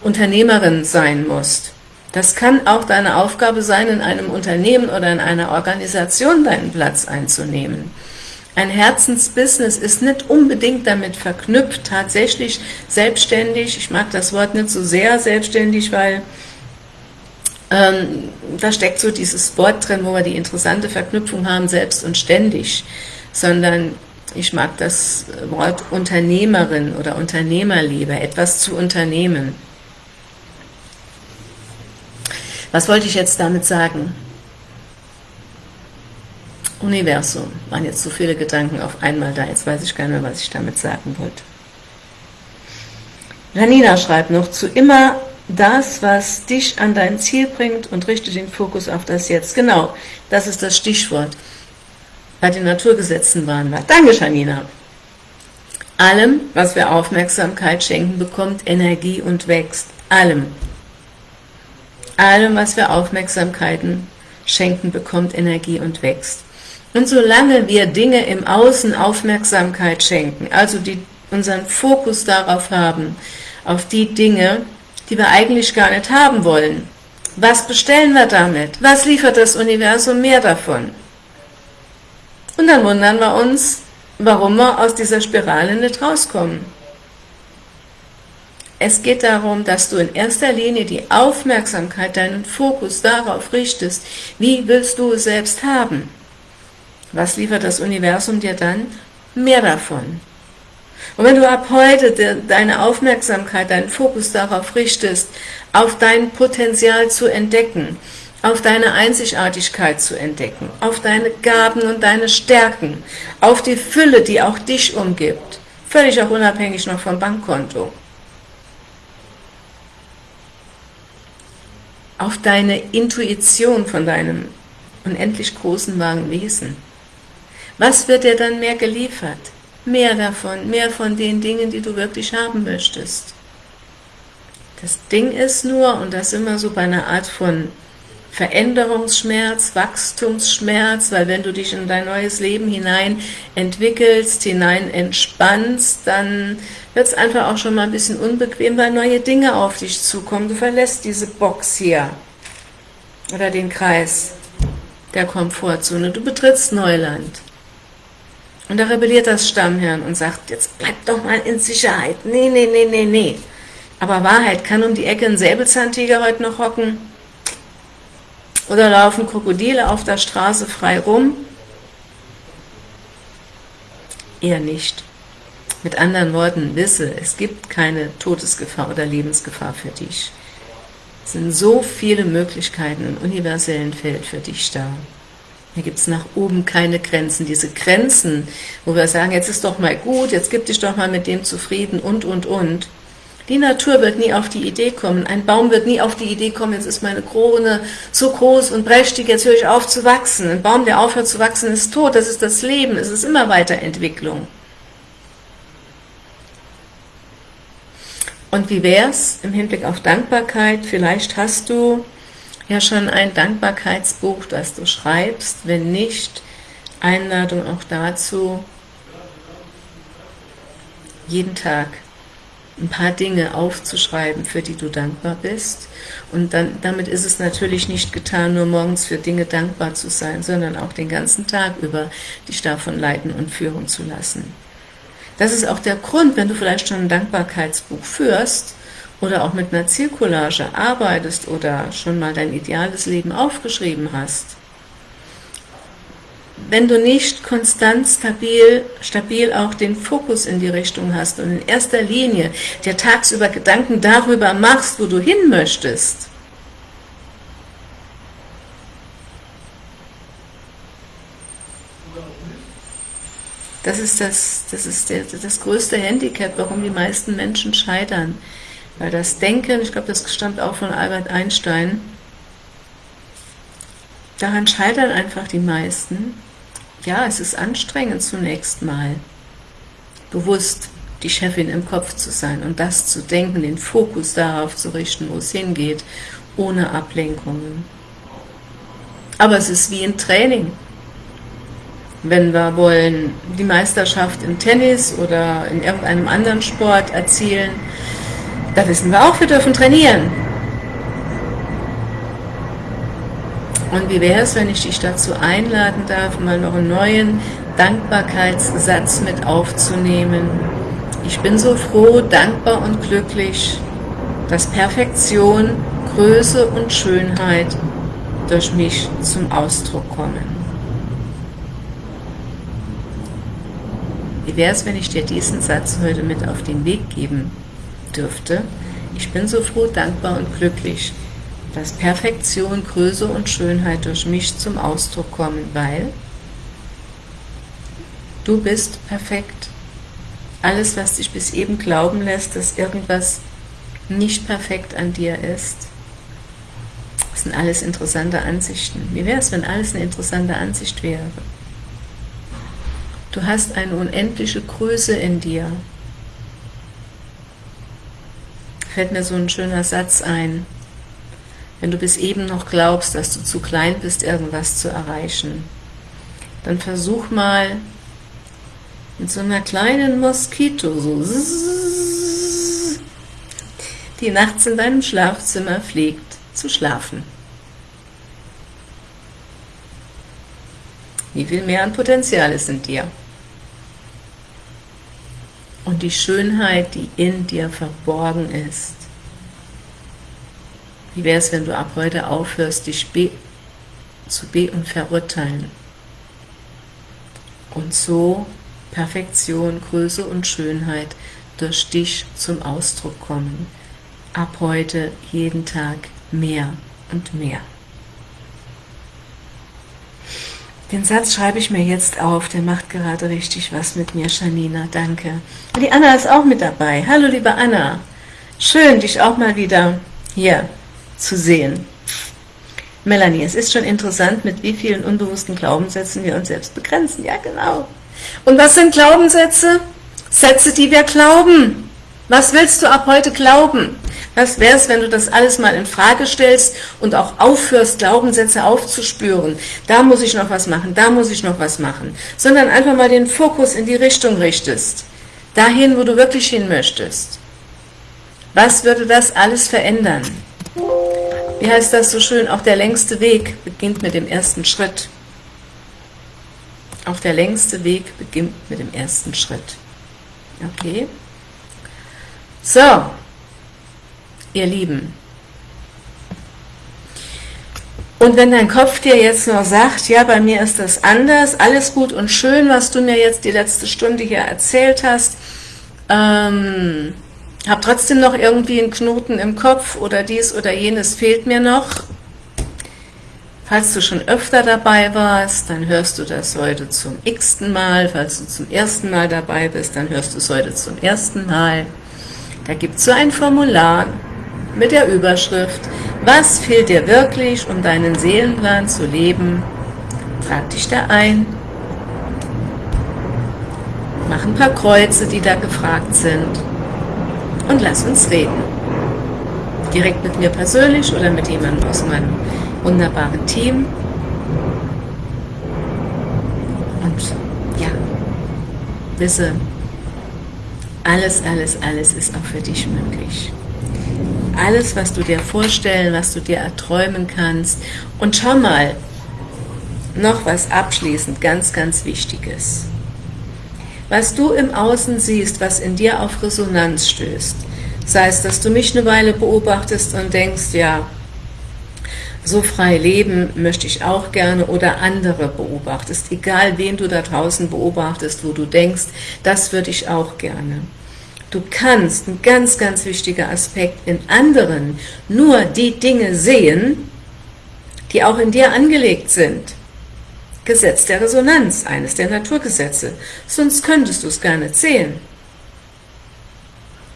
Unternehmerin sein musst. Das kann auch deine Aufgabe sein, in einem Unternehmen oder in einer Organisation deinen Platz einzunehmen. Ein Herzensbusiness ist nicht unbedingt damit verknüpft, tatsächlich selbstständig, ich mag das Wort nicht so sehr selbstständig, weil ähm, da steckt so dieses Wort drin, wo wir die interessante Verknüpfung haben, selbst und ständig, sondern ich mag das Wort Unternehmerin oder Unternehmer lieber, etwas zu unternehmen. Was wollte ich jetzt damit sagen? Universum, waren jetzt so viele Gedanken auf einmal da, jetzt weiß ich gar nicht mehr, was ich damit sagen wollte. Janina schreibt noch, zu immer das, was dich an dein Ziel bringt und richte den Fokus auf das Jetzt. Genau, das ist das Stichwort. Bei den Naturgesetzen waren wir. Danke, Janina. Allem, was wir Aufmerksamkeit schenken, bekommt Energie und wächst. Allem. Allem, was wir Aufmerksamkeiten schenken, bekommt Energie und wächst. Und solange wir Dinge im Außen Aufmerksamkeit schenken, also die, unseren Fokus darauf haben, auf die Dinge, die wir eigentlich gar nicht haben wollen, was bestellen wir damit? Was liefert das Universum mehr davon? Und dann wundern wir uns, warum wir aus dieser Spirale nicht rauskommen. Es geht darum, dass du in erster Linie die Aufmerksamkeit, deinen Fokus darauf richtest, wie willst du es selbst haben. Was liefert das Universum dir dann? Mehr davon. Und wenn du ab heute deine Aufmerksamkeit, deinen Fokus darauf richtest, auf dein Potenzial zu entdecken, auf deine Einzigartigkeit zu entdecken, auf deine Gaben und deine Stärken, auf die Fülle, die auch dich umgibt, völlig auch unabhängig noch vom Bankkonto, auf deine Intuition von deinem unendlich großen wahren Wesen. Was wird dir dann mehr geliefert? Mehr davon, mehr von den Dingen, die du wirklich haben möchtest. Das Ding ist nur, und das immer so bei einer Art von Veränderungsschmerz, Wachstumsschmerz, weil wenn du dich in dein neues Leben hinein entwickelst, hinein entspannst, dann wird es einfach auch schon mal ein bisschen unbequem, weil neue Dinge auf dich zukommen. Du verlässt diese Box hier. oder den Kreis der Komfortzone. Du betrittst Neuland. Und da rebelliert das Stammhirn und sagt, jetzt bleib doch mal in Sicherheit. Nee, nee, nee, nee, nee. Aber Wahrheit, kann um die Ecke ein Säbelzahntiger heute noch hocken? Oder laufen Krokodile auf der Straße frei rum? Eher nicht. Mit anderen Worten, wisse, es gibt keine Todesgefahr oder Lebensgefahr für dich. Es sind so viele Möglichkeiten im universellen Feld für dich da. Hier gibt es nach oben keine Grenzen. Diese Grenzen, wo wir sagen, jetzt ist doch mal gut, jetzt gib dich doch mal mit dem zufrieden und, und, und. Die Natur wird nie auf die Idee kommen. Ein Baum wird nie auf die Idee kommen, jetzt ist meine Krone so groß und prächtig, jetzt höre ich auf zu wachsen. Ein Baum, der aufhört zu wachsen, ist tot. Das ist das Leben. Es ist immer Weiterentwicklung. Und wie wäre es im Hinblick auf Dankbarkeit? Vielleicht hast du ja schon ein Dankbarkeitsbuch, das du schreibst. Wenn nicht, Einladung auch dazu, jeden Tag ein paar Dinge aufzuschreiben, für die du dankbar bist. Und dann, damit ist es natürlich nicht getan, nur morgens für Dinge dankbar zu sein, sondern auch den ganzen Tag über dich davon leiten und führen zu lassen. Das ist auch der Grund, wenn du vielleicht schon ein Dankbarkeitsbuch führst oder auch mit einer Zielcollage arbeitest oder schon mal dein ideales Leben aufgeschrieben hast. Wenn du nicht konstant stabil, stabil auch den Fokus in die Richtung hast und in erster Linie dir tagsüber Gedanken darüber machst, wo du hin möchtest, Das ist das, das, ist der, das größte Handicap, warum die meisten Menschen scheitern. Weil das Denken, ich glaube, das stammt auch von Albert Einstein, daran scheitern einfach die meisten. Ja, es ist anstrengend zunächst mal, bewusst die Chefin im Kopf zu sein und das zu denken, den Fokus darauf zu richten, wo es hingeht, ohne Ablenkungen. Aber es ist wie ein Training wenn wir wollen die Meisterschaft im Tennis oder in irgendeinem anderen Sport erzielen, da wissen wir auch, wir dürfen trainieren. Und wie wäre es, wenn ich dich dazu einladen darf, mal noch einen neuen Dankbarkeitssatz mit aufzunehmen? Ich bin so froh, dankbar und glücklich, dass Perfektion, Größe und Schönheit durch mich zum Ausdruck kommen. Wie wäre es, wenn ich dir diesen Satz heute mit auf den Weg geben dürfte? Ich bin so froh, dankbar und glücklich, dass Perfektion, Größe und Schönheit durch mich zum Ausdruck kommen, weil du bist perfekt. Alles, was dich bis eben glauben lässt, dass irgendwas nicht perfekt an dir ist, das sind alles interessante Ansichten. Wie wäre es, wenn alles eine interessante Ansicht wäre? Du hast eine unendliche Größe in dir. Fällt mir so ein schöner Satz ein. Wenn du bis eben noch glaubst, dass du zu klein bist, irgendwas zu erreichen, dann versuch mal mit so einer kleinen Moskito, so die nachts in deinem Schlafzimmer fliegt, zu schlafen. Wie viel mehr an Potenzial ist in dir? Und die Schönheit, die in dir verborgen ist. Wie wäre es, wenn du ab heute aufhörst, dich be zu be- und verurteilen und so Perfektion, Größe und Schönheit durch dich zum Ausdruck kommen. Ab heute jeden Tag mehr und mehr. Den Satz schreibe ich mir jetzt auf, der macht gerade richtig was mit mir, Janina, danke. Die Anna ist auch mit dabei. Hallo, liebe Anna. Schön, dich auch mal wieder hier zu sehen. Melanie, es ist schon interessant, mit wie vielen unbewussten Glaubenssätzen wir uns selbst begrenzen. Ja, genau. Und was sind Glaubenssätze? Sätze, die wir glauben. Was willst du ab heute glauben? Was wäre es, wenn du das alles mal in Frage stellst und auch aufhörst, Glaubenssätze aufzuspüren? Da muss ich noch was machen, da muss ich noch was machen. Sondern einfach mal den Fokus in die Richtung richtest. Dahin, wo du wirklich hin möchtest. Was würde das alles verändern? wie heißt das so schön, auch der längste Weg beginnt mit dem ersten Schritt. Auch der längste Weg beginnt mit dem ersten Schritt. Okay? So, ihr Lieben. Und wenn dein Kopf dir jetzt nur sagt, ja, bei mir ist das anders, alles gut und schön, was du mir jetzt die letzte Stunde hier erzählt hast, ähm, hab trotzdem noch irgendwie einen Knoten im Kopf oder dies oder jenes fehlt mir noch. Falls du schon öfter dabei warst, dann hörst du das heute zum x-ten Mal. Falls du zum ersten Mal dabei bist, dann hörst du es heute zum ersten Mal. Da gibt es so ein Formular mit der Überschrift, was fehlt dir wirklich, um deinen Seelenplan zu leben? Trag dich da ein, mach ein paar Kreuze, die da gefragt sind und lass uns reden. Direkt mit mir persönlich oder mit jemandem aus meinem wunderbaren Team. Und ja, wisse, alles, alles, alles ist auch für dich möglich alles, was du dir vorstellen, was du dir erträumen kannst. Und schau mal, noch was abschließend, ganz, ganz Wichtiges. Was du im Außen siehst, was in dir auf Resonanz stößt, sei es, dass du mich eine Weile beobachtest und denkst, ja, so frei leben möchte ich auch gerne oder andere beobachtest, egal wen du da draußen beobachtest, wo du denkst, das würde ich auch gerne. Du kannst, ein ganz, ganz wichtiger Aspekt, in anderen nur die Dinge sehen, die auch in dir angelegt sind. Gesetz der Resonanz, eines der Naturgesetze, sonst könntest du es gar nicht sehen.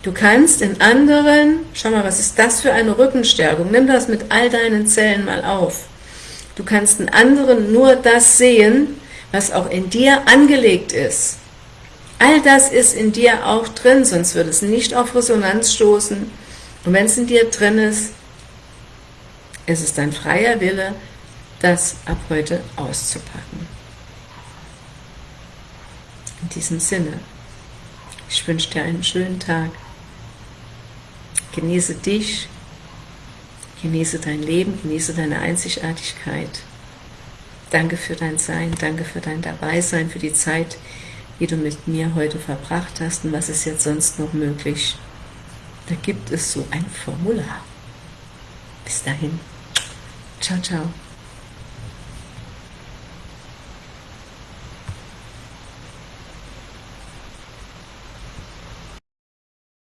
Du kannst in anderen, schau mal, was ist das für eine Rückenstärkung, nimm das mit all deinen Zellen mal auf. Du kannst in anderen nur das sehen, was auch in dir angelegt ist. All das ist in dir auch drin, sonst würde es nicht auf Resonanz stoßen. Und wenn es in dir drin ist, ist es dein freier Wille, das ab heute auszupacken. In diesem Sinne, ich wünsche dir einen schönen Tag. Genieße dich, genieße dein Leben, genieße deine Einzigartigkeit. Danke für dein Sein, danke für dein Dabeisein, für die Zeit, wie du mit mir heute verbracht hast und was ist jetzt sonst noch möglich. Da gibt es so ein Formular. Bis dahin. Ciao, ciao.